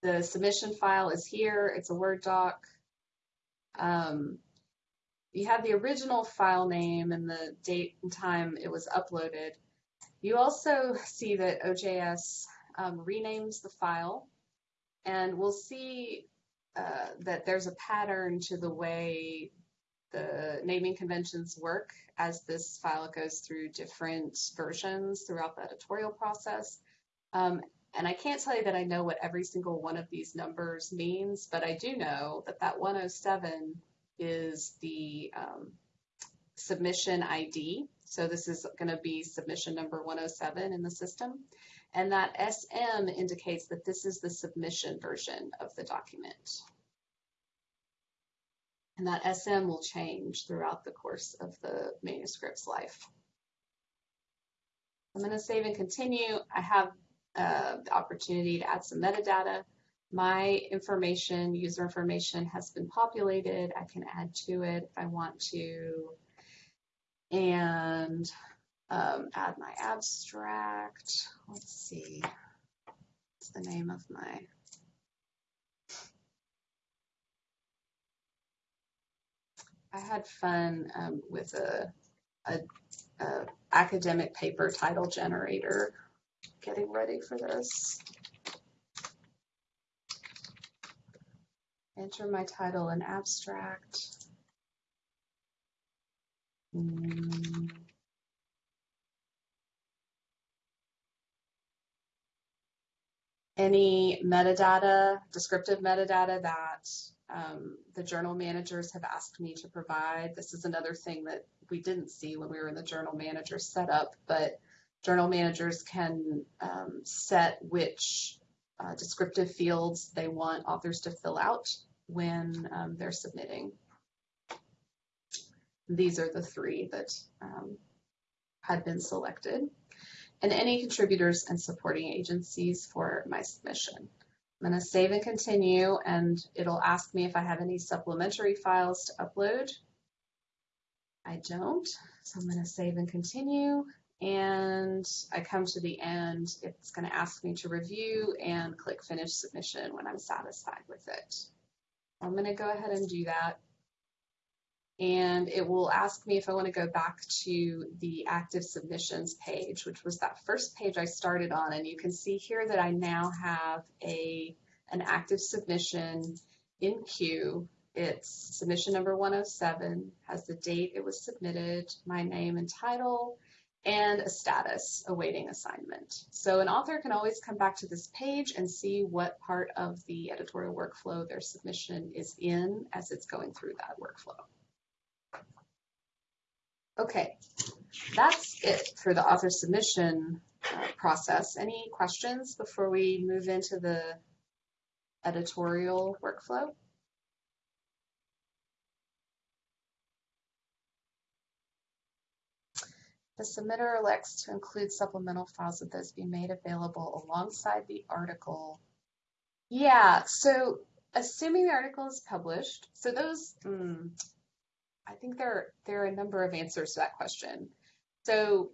the submission file is here. It's a Word doc. Um, you have the original file name and the date and time it was uploaded. You also see that OJS um, renames the file, and we'll see uh, that there's a pattern to the way the naming conventions work as this file goes through different versions throughout the editorial process. Um, and I can't tell you that I know what every single one of these numbers means, but I do know that that 107 is the um, submission ID. So this is going to be submission number 107 in the system. And that SM indicates that this is the submission version of the document. And that SM will change throughout the course of the manuscript's life. I'm going to save and continue. I have uh, the opportunity to add some metadata. My information, user information has been populated. I can add to it if I want to. And um, add my abstract. Let's see. What's the name of my I had fun um, with a, a, a, academic paper title generator getting ready for this. Enter my title and abstract. Mm. Any metadata, descriptive metadata that um, the journal managers have asked me to provide. This is another thing that we didn't see when we were in the journal manager setup, but journal managers can um, set which uh, descriptive fields they want authors to fill out when um, they're submitting. These are the three that um, had been selected. And any contributors and supporting agencies for my submission. I'm going to save and continue, and it'll ask me if I have any supplementary files to upload. I don't, so I'm going to save and continue, and I come to the end. It's going to ask me to review and click Finish Submission when I'm satisfied with it. I'm going to go ahead and do that and it will ask me if I want to go back to the active submissions page, which was that first page I started on. And you can see here that I now have a an active submission in queue. It's submission number 107, has the date it was submitted, my name and title, and a status awaiting assignment. So an author can always come back to this page and see what part of the editorial workflow their submission is in as it's going through that workflow. Okay, that's it for the author submission uh, process. Any questions before we move into the editorial workflow? The submitter elects to include supplemental files of those be made available alongside the article. Yeah, so assuming the article is published, so those, mm, I think there, there are a number of answers to that question. So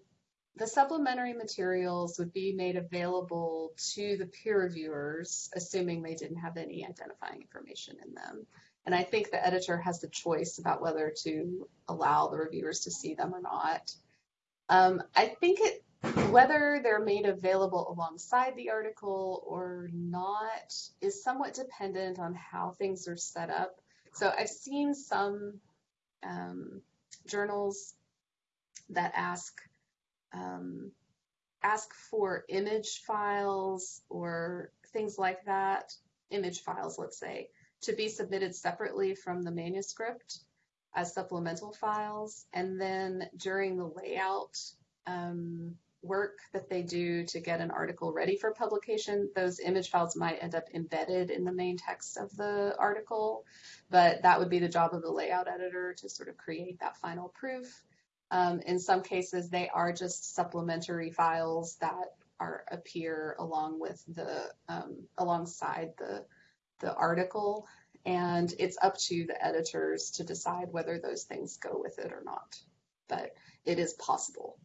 the supplementary materials would be made available to the peer reviewers, assuming they didn't have any identifying information in them. And I think the editor has the choice about whether to allow the reviewers to see them or not. Um, I think it, whether they're made available alongside the article or not is somewhat dependent on how things are set up. So I've seen some um, journals that ask um, ask for image files or things like that, image files, let's say, to be submitted separately from the manuscript. As supplemental files. And then during the layout um, work that they do to get an article ready for publication, those image files might end up embedded in the main text of the article, but that would be the job of the layout editor to sort of create that final proof. Um, in some cases, they are just supplementary files that are appear along with the um, alongside the the article, and it's up to the editors to decide whether those things go with it or not. But it is possible.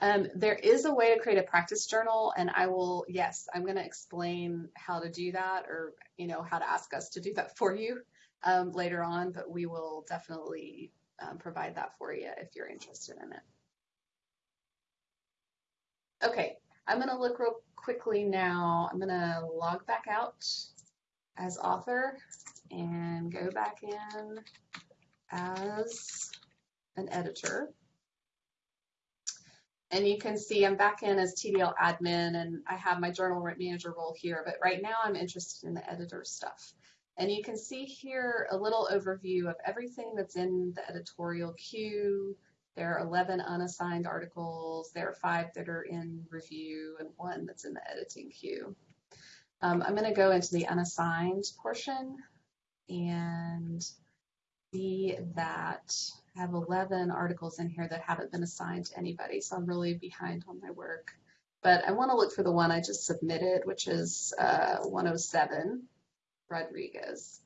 Um, there is a way to create a practice journal, and I will, yes, I'm going to explain how to do that, or you know how to ask us to do that <laughs> for you um, later on. But we will definitely um, provide that for you if you're interested in it. Okay, I'm going to look real quickly now. I'm going to log back out as author and go back in as an editor. And you can see I'm back in as TDL admin and I have my journal manager role here, but right now I'm interested in the editor stuff. And you can see here a little overview of everything that's in the editorial queue. There are 11 unassigned articles. There are five that are in review and one that's in the editing queue. Um, I'm going to go into the unassigned portion and see that I have 11 articles in here that haven't been assigned to anybody, so I'm really behind on my work. But I want to look for the one I just submitted, which is uh, 107, Rodriguez.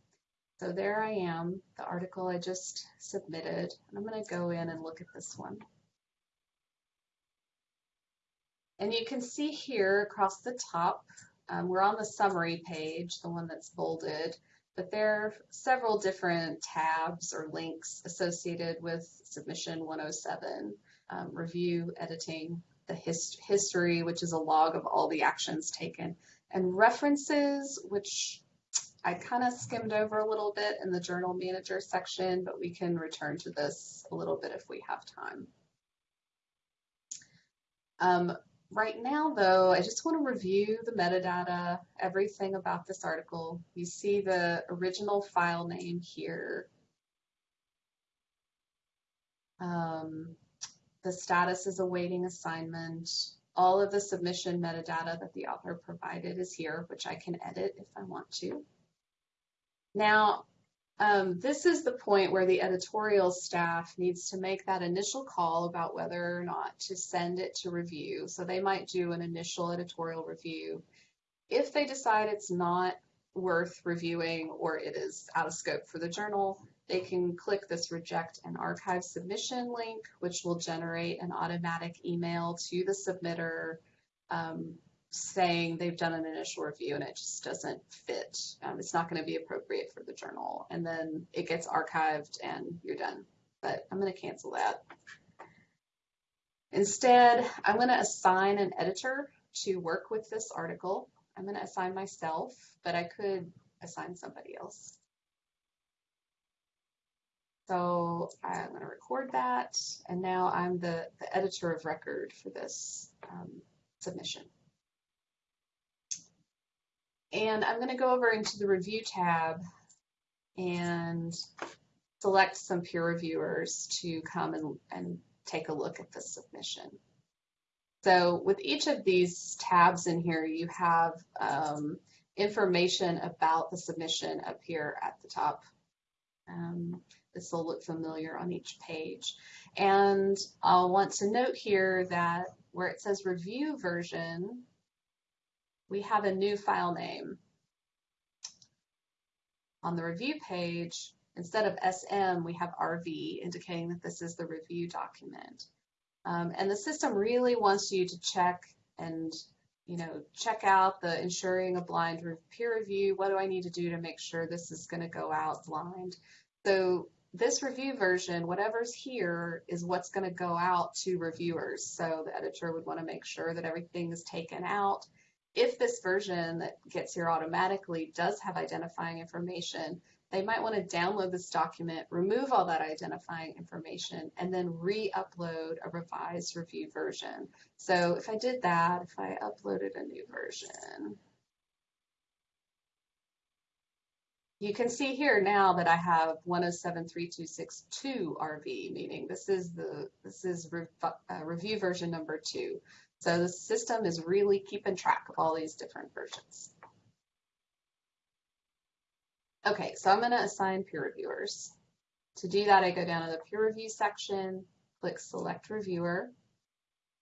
So there I am, the article I just submitted. And I'm going to go in and look at this one. And you can see here across the top, um, we're on the summary page, the one that's bolded but there are several different tabs or links associated with submission 107, um, review, editing, the hist history, which is a log of all the actions taken, and references, which I kind of skimmed over a little bit in the journal manager section, but we can return to this a little bit if we have time. Um, Right now, though, I just want to review the metadata, everything about this article. You see the original file name here. Um, the status is awaiting assignment. All of the submission metadata that the author provided is here, which I can edit if I want to. Now, um, this is the point where the editorial staff needs to make that initial call about whether or not to send it to review. So they might do an initial editorial review. If they decide it's not worth reviewing or it is out of scope for the journal, they can click this reject and archive submission link, which will generate an automatic email to the submitter um, saying they've done an initial review and it just doesn't fit. Um, it's not going to be appropriate for the journal. And then it gets archived and you're done. But I'm going to cancel that. Instead, I'm going to assign an editor to work with this article. I'm going to assign myself, but I could assign somebody else. So I'm going to record that, and now I'm the, the editor of record for this um, submission. And I'm going to go over into the review tab and select some peer reviewers to come and, and take a look at the submission. So with each of these tabs in here, you have um, information about the submission up here at the top. Um, this will look familiar on each page. And I'll want to note here that where it says review version, we have a new file name. On the review page, instead of SM, we have RV, indicating that this is the review document. Um, and the system really wants you to check and you know, check out the ensuring a blind peer review. What do I need to do to make sure this is going to go out blind? So this review version, whatever's here is what's going to go out to reviewers. So the editor would want to make sure that everything is taken out if this version that gets here automatically does have identifying information, they might want to download this document, remove all that identifying information, and then re-upload a revised review version. So if I did that, if I uploaded a new version, you can see here now that I have 1073262 RV, meaning this is the this is rev, uh, review version number two. So the system is really keeping track of all these different versions. Okay, so I'm going to assign peer reviewers. To do that, I go down to the peer review section, click select reviewer,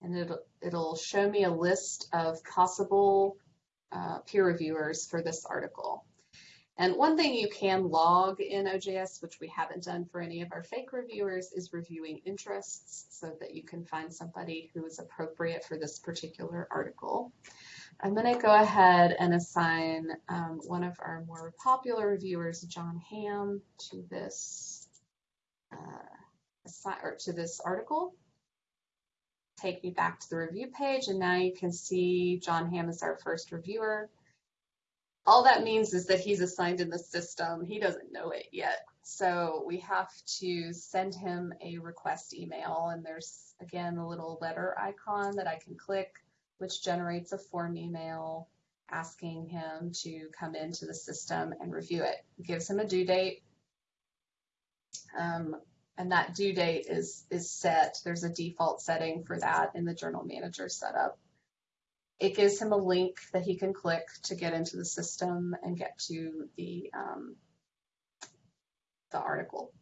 and it'll, it'll show me a list of possible uh, peer reviewers for this article. And one thing you can log in OJS, which we haven't done for any of our fake reviewers, is reviewing interests so that you can find somebody who is appropriate for this particular article. I'm going to go ahead and assign um, one of our more popular reviewers, John Ham, to this uh, or to this article. Take me back to the review page, and now you can see John Ham is our first reviewer all that means is that he's assigned in the system. He doesn't know it yet. So we have to send him a request email and there's again a little letter icon that I can click which generates a form email asking him to come into the system and review it. it gives him a due date um, and that due date is is set. There's a default setting for that in the journal manager setup it gives him a link that he can click to get into the system and get to the, um, the article.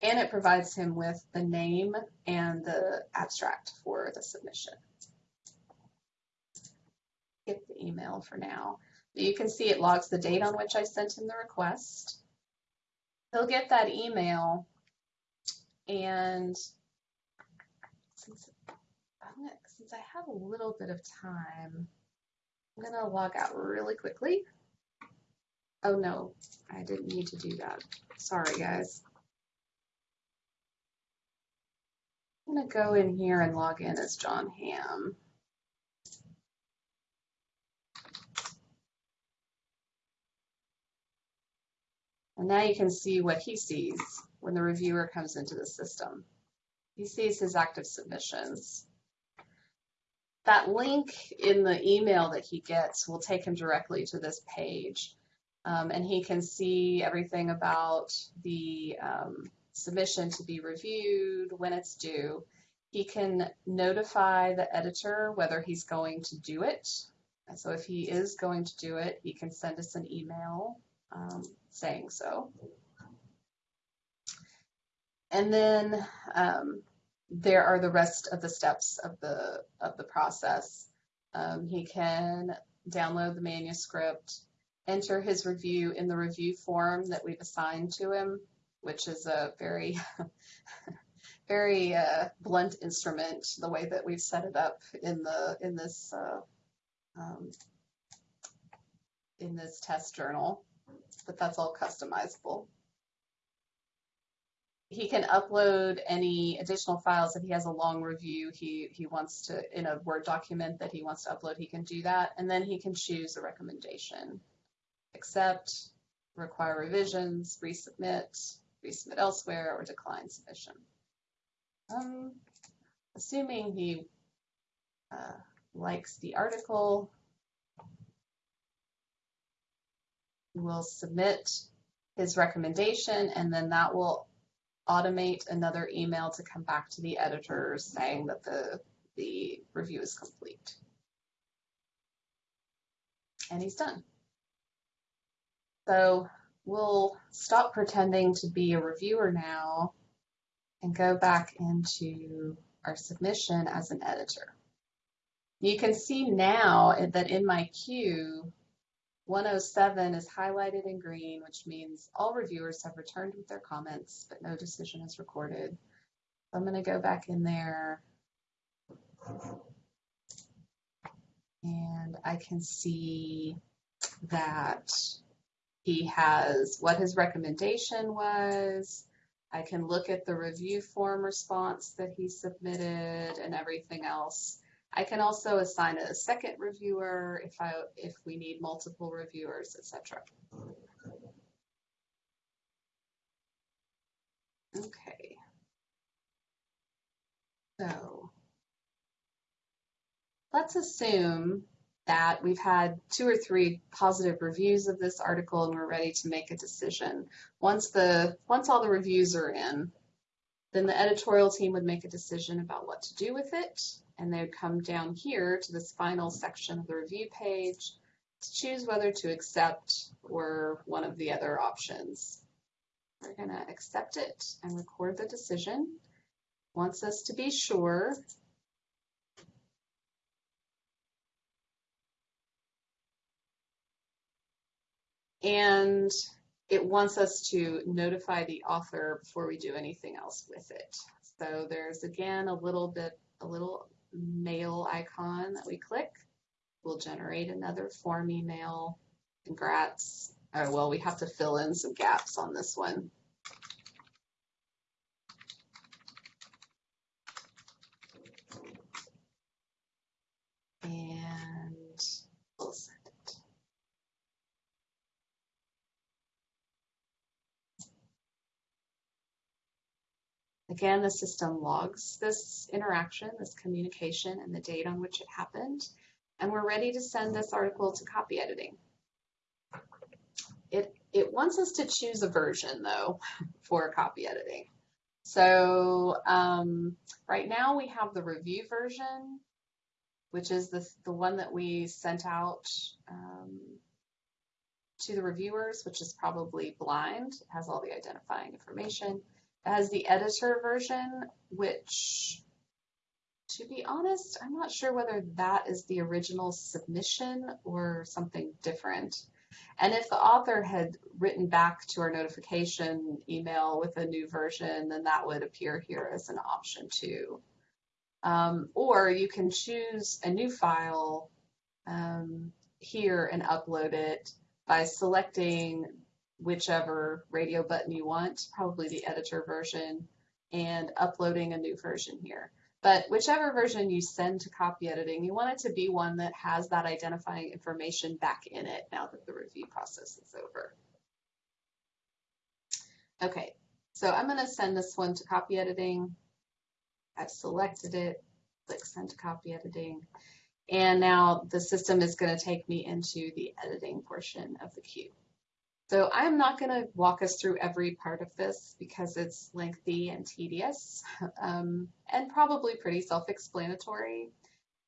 And it provides him with the name and the abstract for the submission. Skip the email for now. You can see it logs the date on which I sent him the request. He'll get that email and since since I have a little bit of time, I'm to log out really quickly. Oh no, I didn't need to do that. Sorry guys. I'm to go in here and log in as John Ham. And now you can see what he sees when the reviewer comes into the system. He sees his active submissions that link in the email that he gets will take him directly to this page. Um, and he can see everything about the um, submission to be reviewed, when it's due. He can notify the editor whether he's going to do it. And so if he is going to do it, he can send us an email um, saying so. And then um, there are the rest of the steps of the of the process. Um, he can download the manuscript, enter his review in the review form that we've assigned to him, which is a very <laughs> very uh, blunt instrument. The way that we've set it up in the in this uh, um, in this test journal, but that's all customizable he can upload any additional files if he has a long review. He he wants to in a word document that he wants to upload he can do that. And then he can choose a recommendation. Accept require revisions resubmit resubmit elsewhere or decline submission. Um, assuming he uh, likes the article will submit his recommendation and then that will automate another email to come back to the editors saying that the, the review is complete. And he's done. So we'll stop pretending to be a reviewer now and go back into our submission as an editor. You can see now that in my queue, 107 is highlighted in green, which means all reviewers have returned with their comments, but no decision is recorded. So I'm going to go back in there and I can see that he has what his recommendation was. I can look at the review form response that he submitted and everything else. I can also assign a second reviewer if I if we need multiple reviewers, etc. Okay. So let's assume that. We've had two or three positive reviews of this article and we're ready to make a decision. Once the once all the reviews are in, then the editorial team would make a decision about what to do with it and they would come down here to this final section of the review page to choose whether to accept or one of the other options. We're going to accept it and record the decision. It Wants us to be sure and it wants us to notify the author before we do anything else with it. So there's again a little bit, a little mail icon that we click. We'll generate another form email. Congrats. Oh, well, we have to fill in some gaps on this one. And we'll send it. Again, the system logs this interaction, this communication, and the date on which it happened. And we're ready to send this article to copy editing. It, it wants us to choose a version, though, for copy editing. So um, right now we have the review version, which is the, the one that we sent out um, to the reviewers, which is probably blind. It has all the identifying information. Has the editor version, which, to be honest, I'm not sure whether that is the original submission or something different. And if the author had written back to our notification email with a new version, then that would appear here as an option too. Um, or you can choose a new file um, here and upload it by selecting whichever radio button you want, probably the editor version, and uploading a new version here. But whichever version you send to copy editing, you want it to be one that has that identifying information back in it now that the review process is over. Okay, so I'm going to send this one to copy editing. I've selected it, click send to copy editing. And now the system is going to take me into the editing portion of the queue. So I'm not going to walk us through every part of this because it's lengthy and tedious <laughs> um, and probably pretty self-explanatory.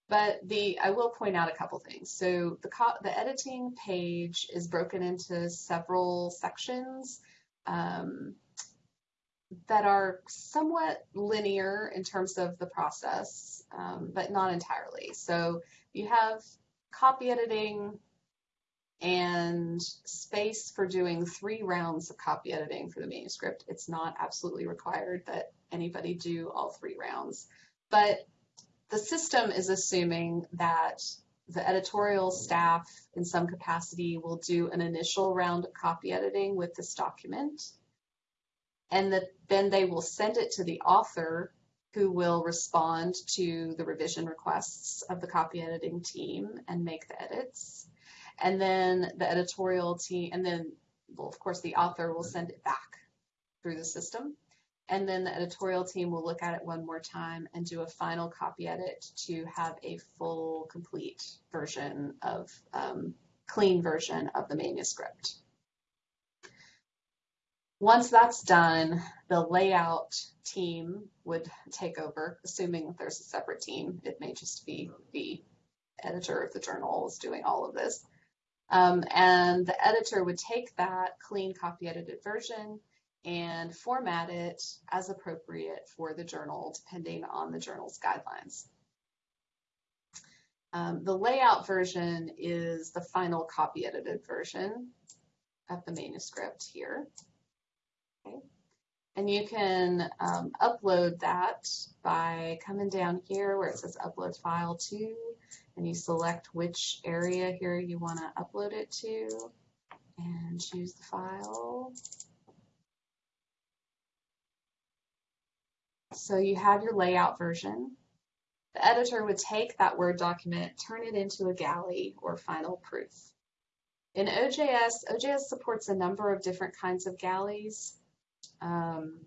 But the I will point out a couple things. So the, the editing page is broken into several sections um, that are somewhat linear in terms of the process, um, but not entirely. So you have copy editing, and space for doing three rounds of copy editing for the manuscript. It's not absolutely required that anybody do all three rounds, but the system is assuming that the editorial staff in some capacity will do an initial round of copy editing with this document and that then they will send it to the author who will respond to the revision requests of the copy editing team and make the edits and then the editorial team, and then, well, of course, the author will send it back through the system. And then the editorial team will look at it one more time and do a final copy edit to have a full, complete version of, um, clean version of the manuscript. Once that's done, the layout team would take over, assuming that there's a separate team. It may just be the editor of the journal is doing all of this. Um, and the editor would take that clean copy edited version and format it as appropriate for the journal, depending on the journal's guidelines. Um, the layout version is the final copy edited version of the manuscript here. Okay. And you can um, upload that by coming down here where it says upload file to and you select which area here you want to upload it to and choose the file. So you have your layout version. The editor would take that Word document, turn it into a galley or final proof. In OJS, OJS supports a number of different kinds of galleys. Um,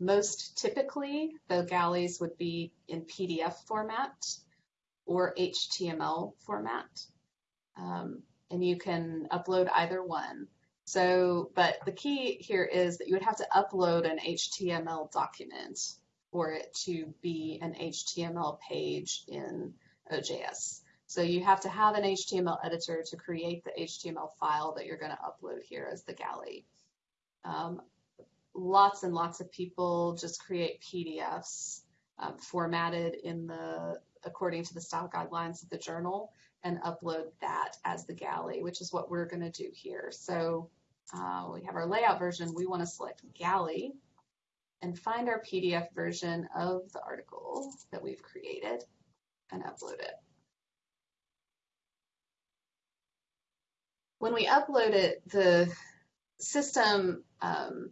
most typically, the galleys would be in PDF format or HTML format. Um, and you can upload either one. So, but the key here is that you would have to upload an HTML document for it to be an HTML page in OJS. So you have to have an HTML editor to create the HTML file that you're going to upload here as the galley. Um, lots and lots of people just create PDFs um, formatted in the according to the style guidelines of the journal and upload that as the galley, which is what we're going to do here. So uh, we have our layout version. We want to select galley and find our PDF version of the article that we've created and upload it. when we upload it, the system um,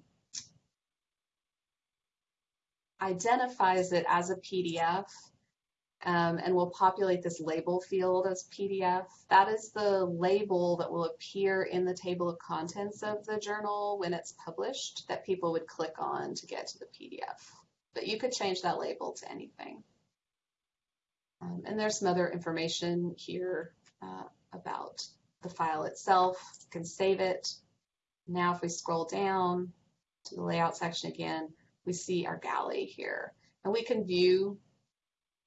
identifies it as a PDF um, and will populate this label field as PDF. That is the label that will appear in the table of contents of the journal when it's published that people would click on to get to the PDF. But you could change that label to anything. Um, and there's some other information here uh, about the file itself, you can save it. Now if we scroll down to the layout section again, we see our galley here. And we can view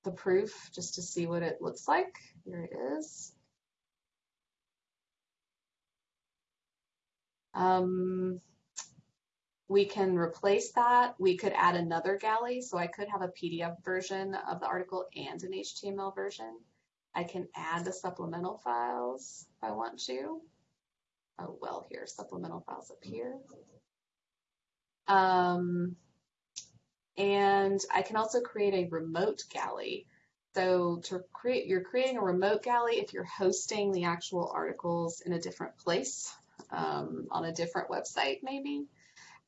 the proof just to see what it looks like. Here it is. Um, we can replace that. We could add another galley. So I could have a PDF version of the article and an HTML version. I can add the supplemental files if I want to. Oh, well, here, supplemental files up here. Um, and I can also create a remote galley. So to create, you're creating a remote galley if you're hosting the actual articles in a different place, um, on a different website maybe.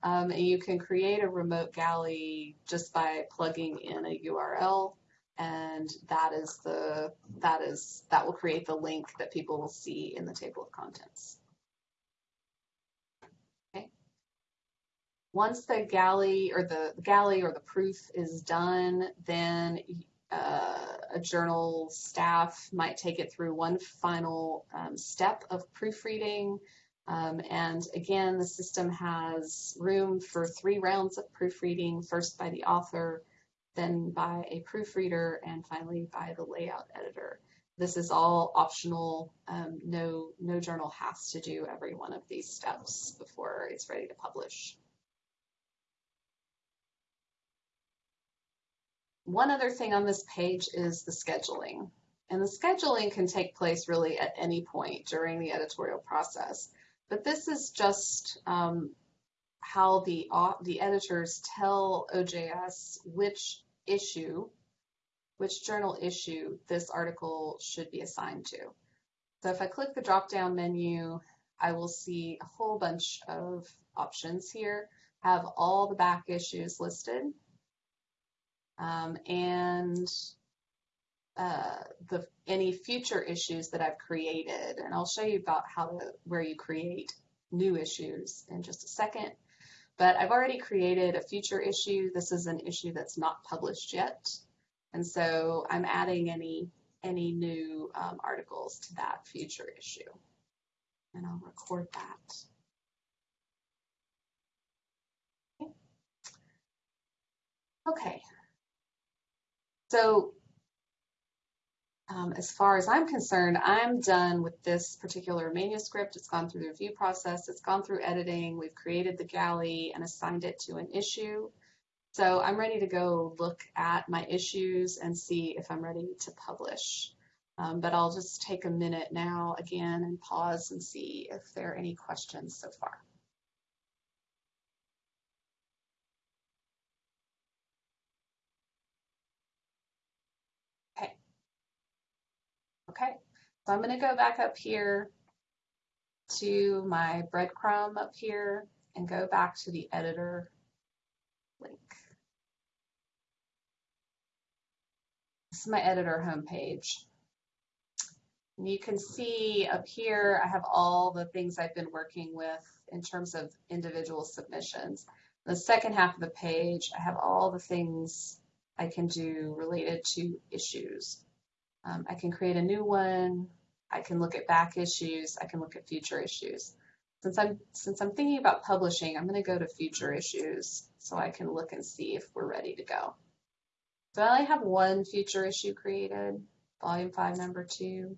Um, and you can create a remote galley just by plugging in a URL and that is the that is that will create the link that people will see in the table of contents. Once the galley or the galley or the proof is done, then uh, a journal staff might take it through one final um, step of proofreading. Um, and again, the system has room for three rounds of proofreading, first by the author, then by a proofreader, and finally by the layout editor. This is all optional. Um, no, no journal has to do every one of these steps before it's ready to publish. One other thing on this page is the scheduling. And the scheduling can take place really at any point during the editorial process. But this is just um, how the, the editors tell OJS which issue, which journal issue this article should be assigned to. So if I click the drop-down menu, I will see a whole bunch of options here, have all the back issues listed, um, and uh, the any future issues that I've created. And I'll show you about how to, where you create new issues in just a second. But I've already created a future issue. This is an issue that's not published yet. And so I'm adding any, any new um, articles to that future issue. And I'll record that. Okay. So um, as far as I'm concerned, I'm done with this particular manuscript. It's gone through the review process, it's gone through editing, we've created the galley and assigned it to an issue. So I'm ready to go look at my issues and see if I'm ready to publish. Um, but I'll just take a minute now again and pause and see if there are any questions so far. Okay, so I'm going to go back up here to my breadcrumb up here and go back to the editor link. This is my editor homepage. And you can see up here, I have all the things I've been working with in terms of individual submissions. The second half of the page, I have all the things I can do related to issues. Um, I can create a new one, I can look at back issues. I can look at future issues. Since I'm since I'm thinking about publishing, I'm going to go to future issues so I can look and see if we're ready to go. So I only have one future issue created, volume five, number two.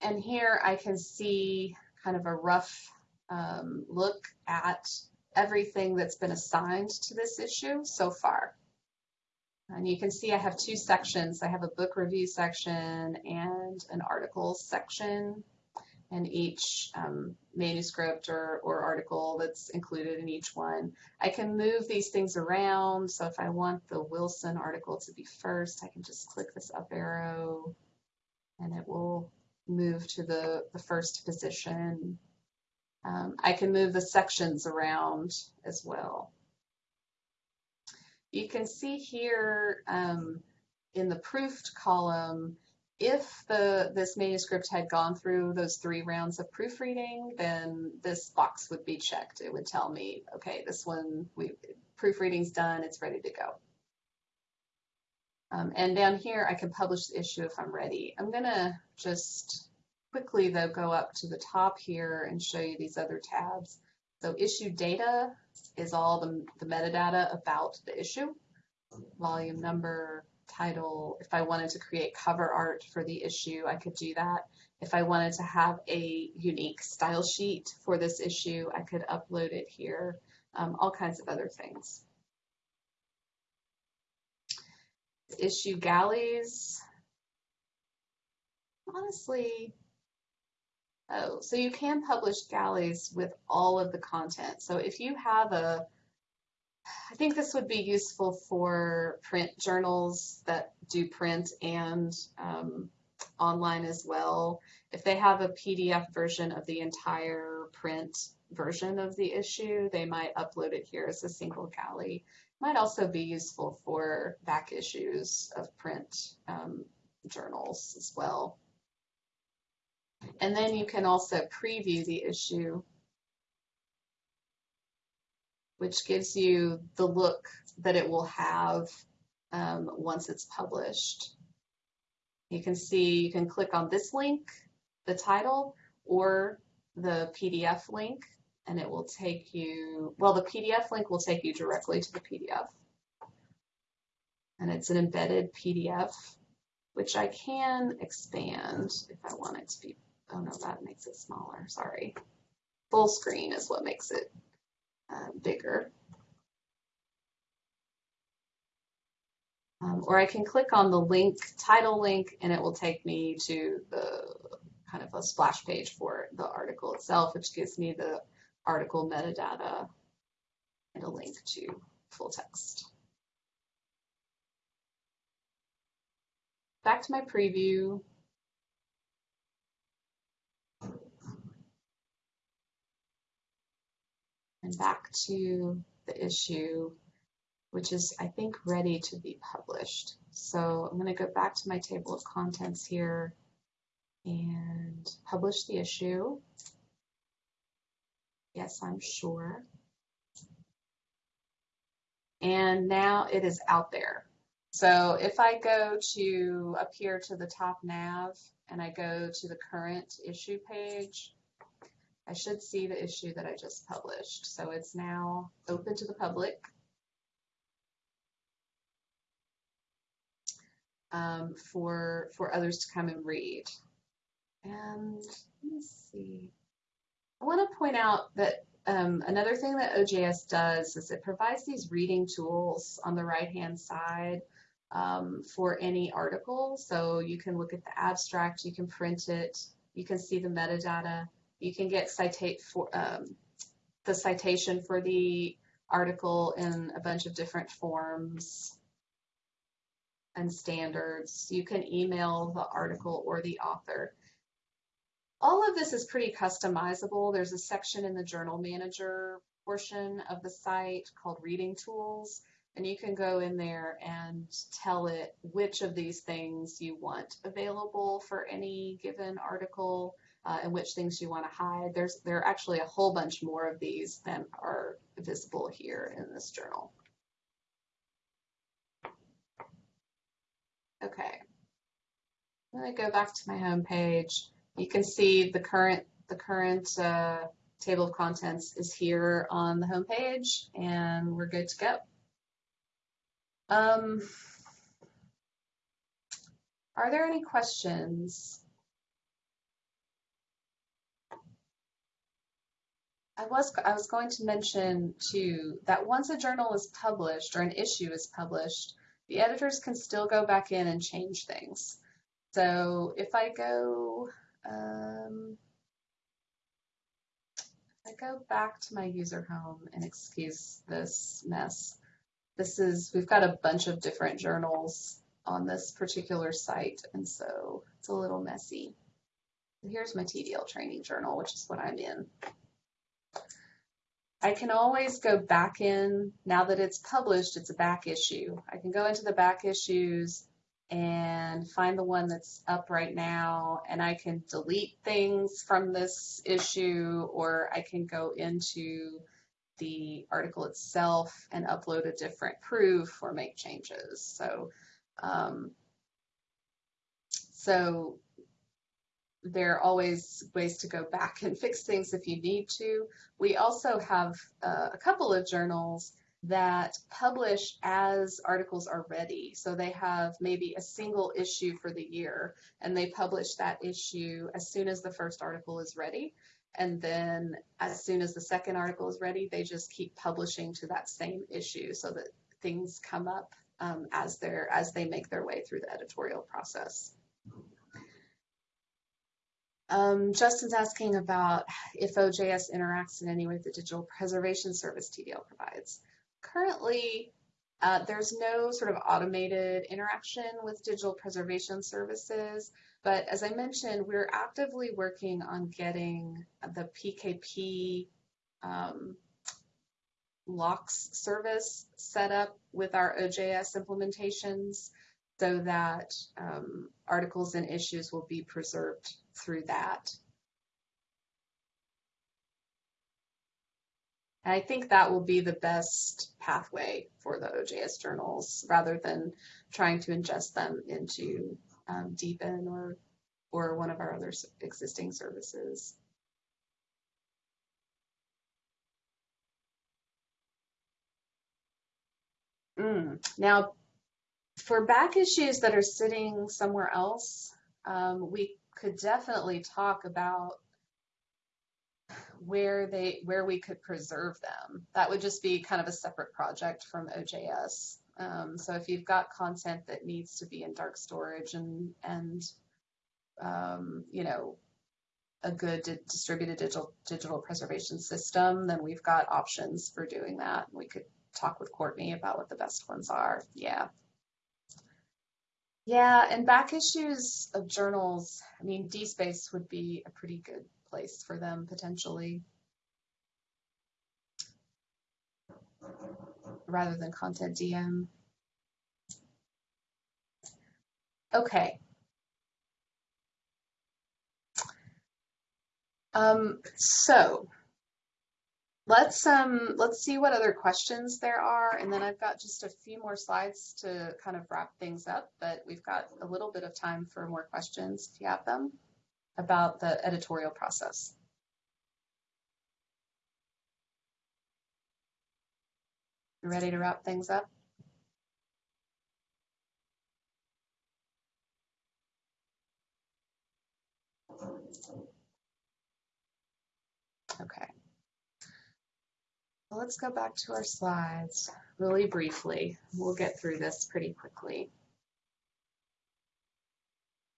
And here I can see kind of a rough um, look at everything that's been assigned to this issue so far. And you can see I have two sections. I have a book review section and an article section. And each um, manuscript or, or article that's included in each one. I can move these things around. So if I want the Wilson article to be first, I can just click this up arrow and it will move to the, the first position. Um, I can move the sections around as well. You can see here um, in the proofed column, if the this manuscript had gone through those three rounds of proofreading, then this box would be checked. It would tell me, okay, this one, we proofreading's done, it's ready to go. Um, and down here, I can publish the issue if I'm ready. I'm gonna just quickly though go up to the top here and show you these other tabs. So issue data is all the, the metadata about the issue, volume number, title. If I wanted to create cover art for the issue, I could do that. If I wanted to have a unique style sheet for this issue, I could upload it here, um, all kinds of other things. Issue galleys. Honestly, oh, so you can publish galleys with all of the content. So if you have a I think this would be useful for print journals that do print and um, online as well. If they have a PDF version of the entire print version of the issue, they might upload it here as a single galley. Might also be useful for back issues of print um, journals as well. And then you can also preview the issue which gives you the look that it will have um, once it's published. You can see, you can click on this link, the title, or the PDF link, and it will take you, well, the PDF link will take you directly to the PDF. And it's an embedded PDF, which I can expand if I want it to be, oh no, that makes it smaller, sorry. Full screen is what makes it uh, bigger. Um, or I can click on the link, title link, and it will take me to the kind of a splash page for the article itself, which gives me the article metadata and a link to full text. Back to my preview. And back to the issue, which is, I think, ready to be published. So I'm going to go back to my table of contents here and publish the issue. Yes, I'm sure. And now it is out there. So if I go to up here to the top nav and I go to the current issue page, I should see the issue that I just published. So it's now open to the public. Um, for for others to come and read. And let me see. I want to point out that um, another thing that OJS does is it provides these reading tools on the right hand side um, for any article. So you can look at the abstract, you can print it, you can see the metadata, you can get citate for um, the citation for the article in a bunch of different forms and standards. You can email the article or the author. All of this is pretty customizable. There's a section in the journal manager portion of the site called reading tools and you can go in there and tell it which of these things you want available for any given article uh, and which things you want to hide. There's there are actually a whole bunch more of these than are visible here in this journal. I'm going to go back to my home page. You can see the current the current uh, table of contents is here on the home page, and we're good to go. Um, are there any questions? I was I was going to mention too that once a journal is published or an issue is published, the editors can still go back in and change things. So if I go um, I go back to my user home and excuse this mess, this is we've got a bunch of different journals on this particular site, and so it's a little messy. Here's my TDL training journal, which is what I'm in. I can always go back in, now that it's published, it's a back issue. I can go into the back issues and find the one that's up right now, and I can delete things from this issue, or I can go into the article itself and upload a different proof or make changes. So, um, so there are always ways to go back and fix things if you need to. We also have uh, a couple of journals that publish as articles are ready. So they have maybe a single issue for the year and they publish that issue as soon as the first article is ready. And then as soon as the second article is ready, they just keep publishing to that same issue so that things come up um, as, they're, as they make their way through the editorial process. Um, Justin's asking about if OJS interacts in any way with the digital preservation service TDL provides. Currently, uh, there's no sort of automated interaction with digital preservation services, but as I mentioned, we're actively working on getting the PKP um, LOCKSS service set up with our OJS implementations so that um, articles and issues will be preserved through that. And I think that will be the best pathway for the OJS journals rather than trying to ingest them into um, DPN or, or one of our other existing services. Mm. Now, for back issues that are sitting somewhere else, um, we could definitely talk about where they where we could preserve them. That would just be kind of a separate project from OJS. Um, so if you've got content that needs to be in dark storage and and um, you know a good di distributed digital digital preservation system, then we've got options for doing that. We could talk with Courtney about what the best ones are. Yeah. Yeah, and back issues of journals, I mean, DSpace would be a pretty good place for them potentially. Rather than CONTENTdm. Okay. Um, so Let's um let's see what other questions there are, and then I've got just a few more slides to kind of wrap things up, but we've got a little bit of time for more questions if you have them about the editorial process. You ready to wrap things up? Okay. Well, let's go back to our slides really briefly. We'll get through this pretty quickly.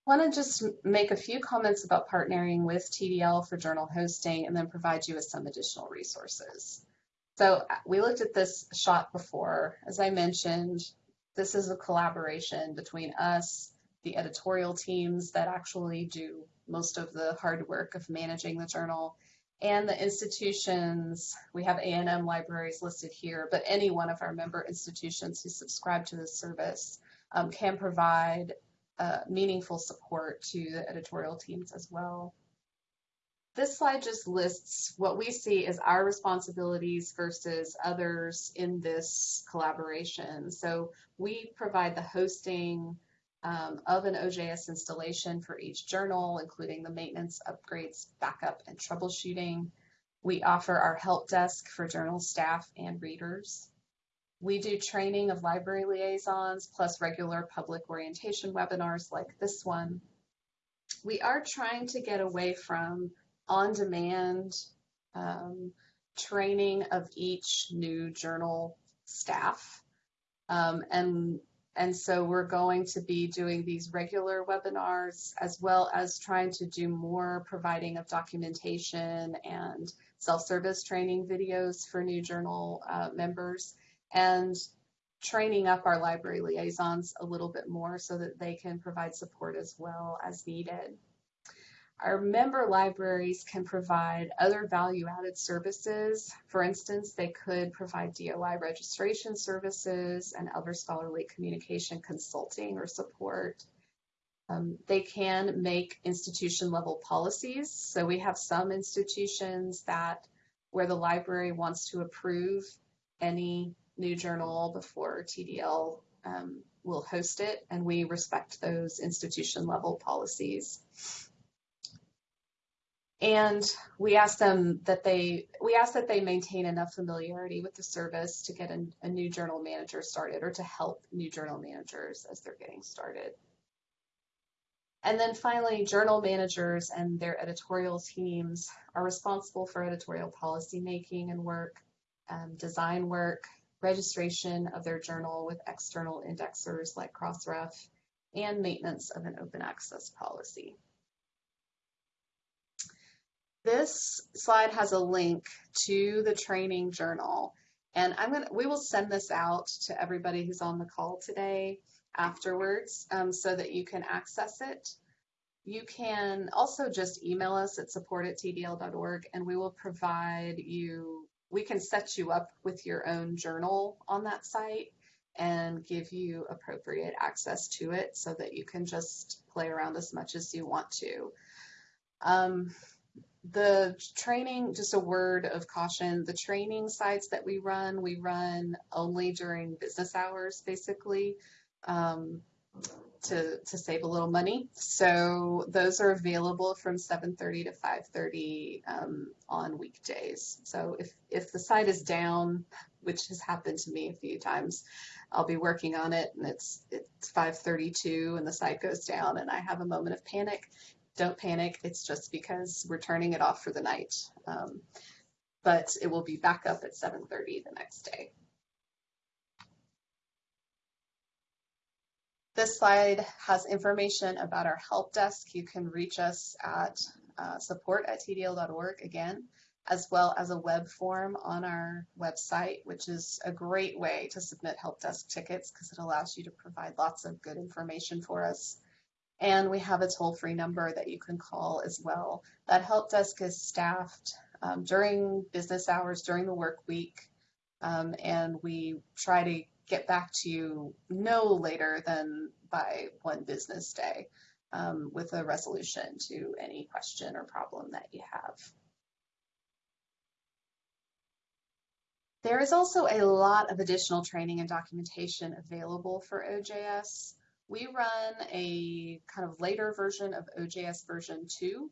I want to just make a few comments about partnering with TDL for journal hosting and then provide you with some additional resources. So uh, we looked at this shot before. As I mentioned, this is a collaboration between us, the editorial teams that actually do most of the hard work of managing the journal, and the institutions, we have A&M libraries listed here, but any one of our member institutions who subscribe to this service um, can provide uh, meaningful support to the editorial teams as well. This slide just lists what we see as our responsibilities versus others in this collaboration. So we provide the hosting, um, of an OJS installation for each journal, including the maintenance, upgrades, backup, and troubleshooting. We offer our help desk for journal staff and readers. We do training of library liaisons plus regular public orientation webinars like this one. We are trying to get away from on-demand um, training of each new journal staff. Um, and and so we're going to be doing these regular webinars as well as trying to do more providing of documentation and self-service training videos for new journal uh, members and training up our library liaisons a little bit more so that they can provide support as well as needed. Our member libraries can provide other value-added services. For instance, they could provide DOI registration services and other scholarly communication consulting or support. Um, they can make institution level policies. So we have some institutions that where the library wants to approve any new journal before TDL um, will host it, and we respect those institution level policies and we ask them that they we ask that they maintain enough familiarity with the service to get a, a, new journal manager started or to help new journal managers as they're getting started. And then finally journal managers and their editorial teams are responsible for editorial policy making and work um, design work registration of their journal with external indexers like crossref and maintenance of an open access policy this slide has a link to the training journal. And I'm gonna, we will send this out to everybody who's on the call today afterwards um, so that you can access it. You can also just email us at support at tdl.org and we will provide you, we can set you up with your own journal on that site and give you appropriate access to it so that you can just play around as much as you want to. Um, the training, just a word of caution, the training sites that we run, we run only during business hours, basically, um, to, to save a little money. So those are available from 7.30 to 5.30 um, on weekdays. So if, if the site is down, which has happened to me a few times, I'll be working on it and it's, it's 5.32 and the site goes down and I have a moment of panic don't panic. It's just because we're turning it off for the night. Um, but it will be back up at 7.30 the next day. This slide has information about our help desk. You can reach us at uh, support at tdl.org again, as well as a web form on our website, which is a great way to submit help desk tickets because it allows you to provide lots of good information for us. And we have a toll free number that you can call as well. That help desk is staffed um, during business hours, during the work week, um, and we try to get back to you no later than by one business day um, with a resolution to any question or problem that you have. There is also a lot of additional training and documentation available for OJS. We run a kind of later version of OJS version 2,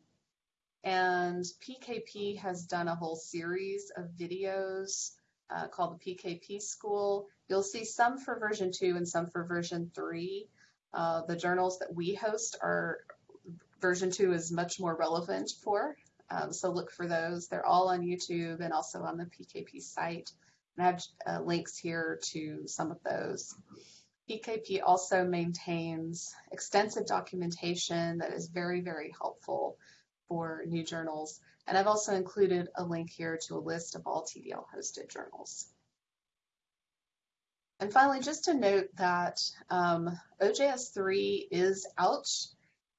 and PKP has done a whole series of videos uh, called the PKP School. You'll see some for version 2 and some for version 3. Uh, the journals that we host are version 2 is much more relevant for, um, so look for those. They're all on YouTube and also on the PKP site. And I have uh, links here to some of those. PKP also maintains extensive documentation that is very, very helpful for new journals. And I've also included a link here to a list of all TDL hosted journals. And finally, just to note that um, OJS 3 is out.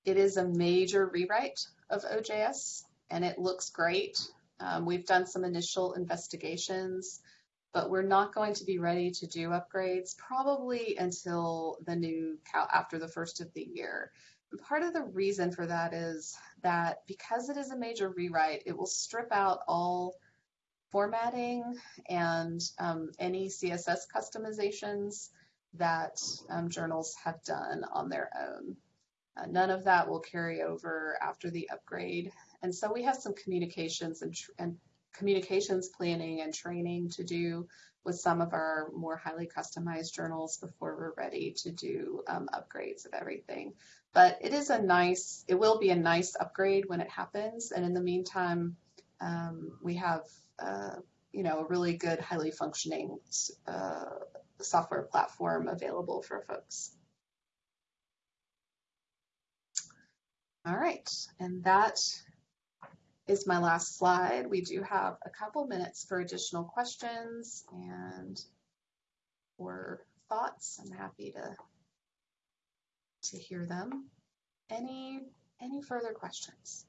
It is a major rewrite of OJS and it looks great. Um, we've done some initial investigations but we're not going to be ready to do upgrades probably until the new after the first of the year. And part of the reason for that is that because it is a major rewrite, it will strip out all formatting and um, any CSS customizations. that um, journals have done on their own. Uh, none of that will carry over after the upgrade. And so we have some communications and, and communications planning and training to do with some of our more highly customized journals before we're ready to do um, upgrades of everything. But it is a nice, it will be a nice upgrade when it happens. And in the meantime, um, we have, uh, you know, a really good, highly functioning uh, software platform available for folks. All right, and that is my last slide. We do have a couple minutes for additional questions and or thoughts. I'm happy to to hear them. Any any further questions?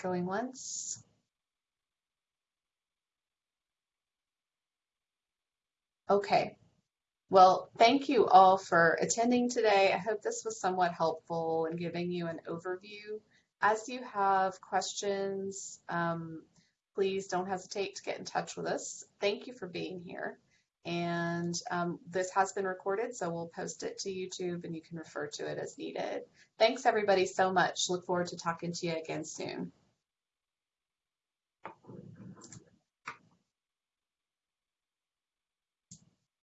Going once. Okay. Well, thank you all for attending today. I hope this was somewhat helpful in giving you an overview. As you have questions, um, please don't hesitate to get in touch with us. Thank you for being here. And um, this has been recorded, so we'll post it to YouTube and you can refer to it as needed. Thanks everybody so much. Look forward to talking to you again soon.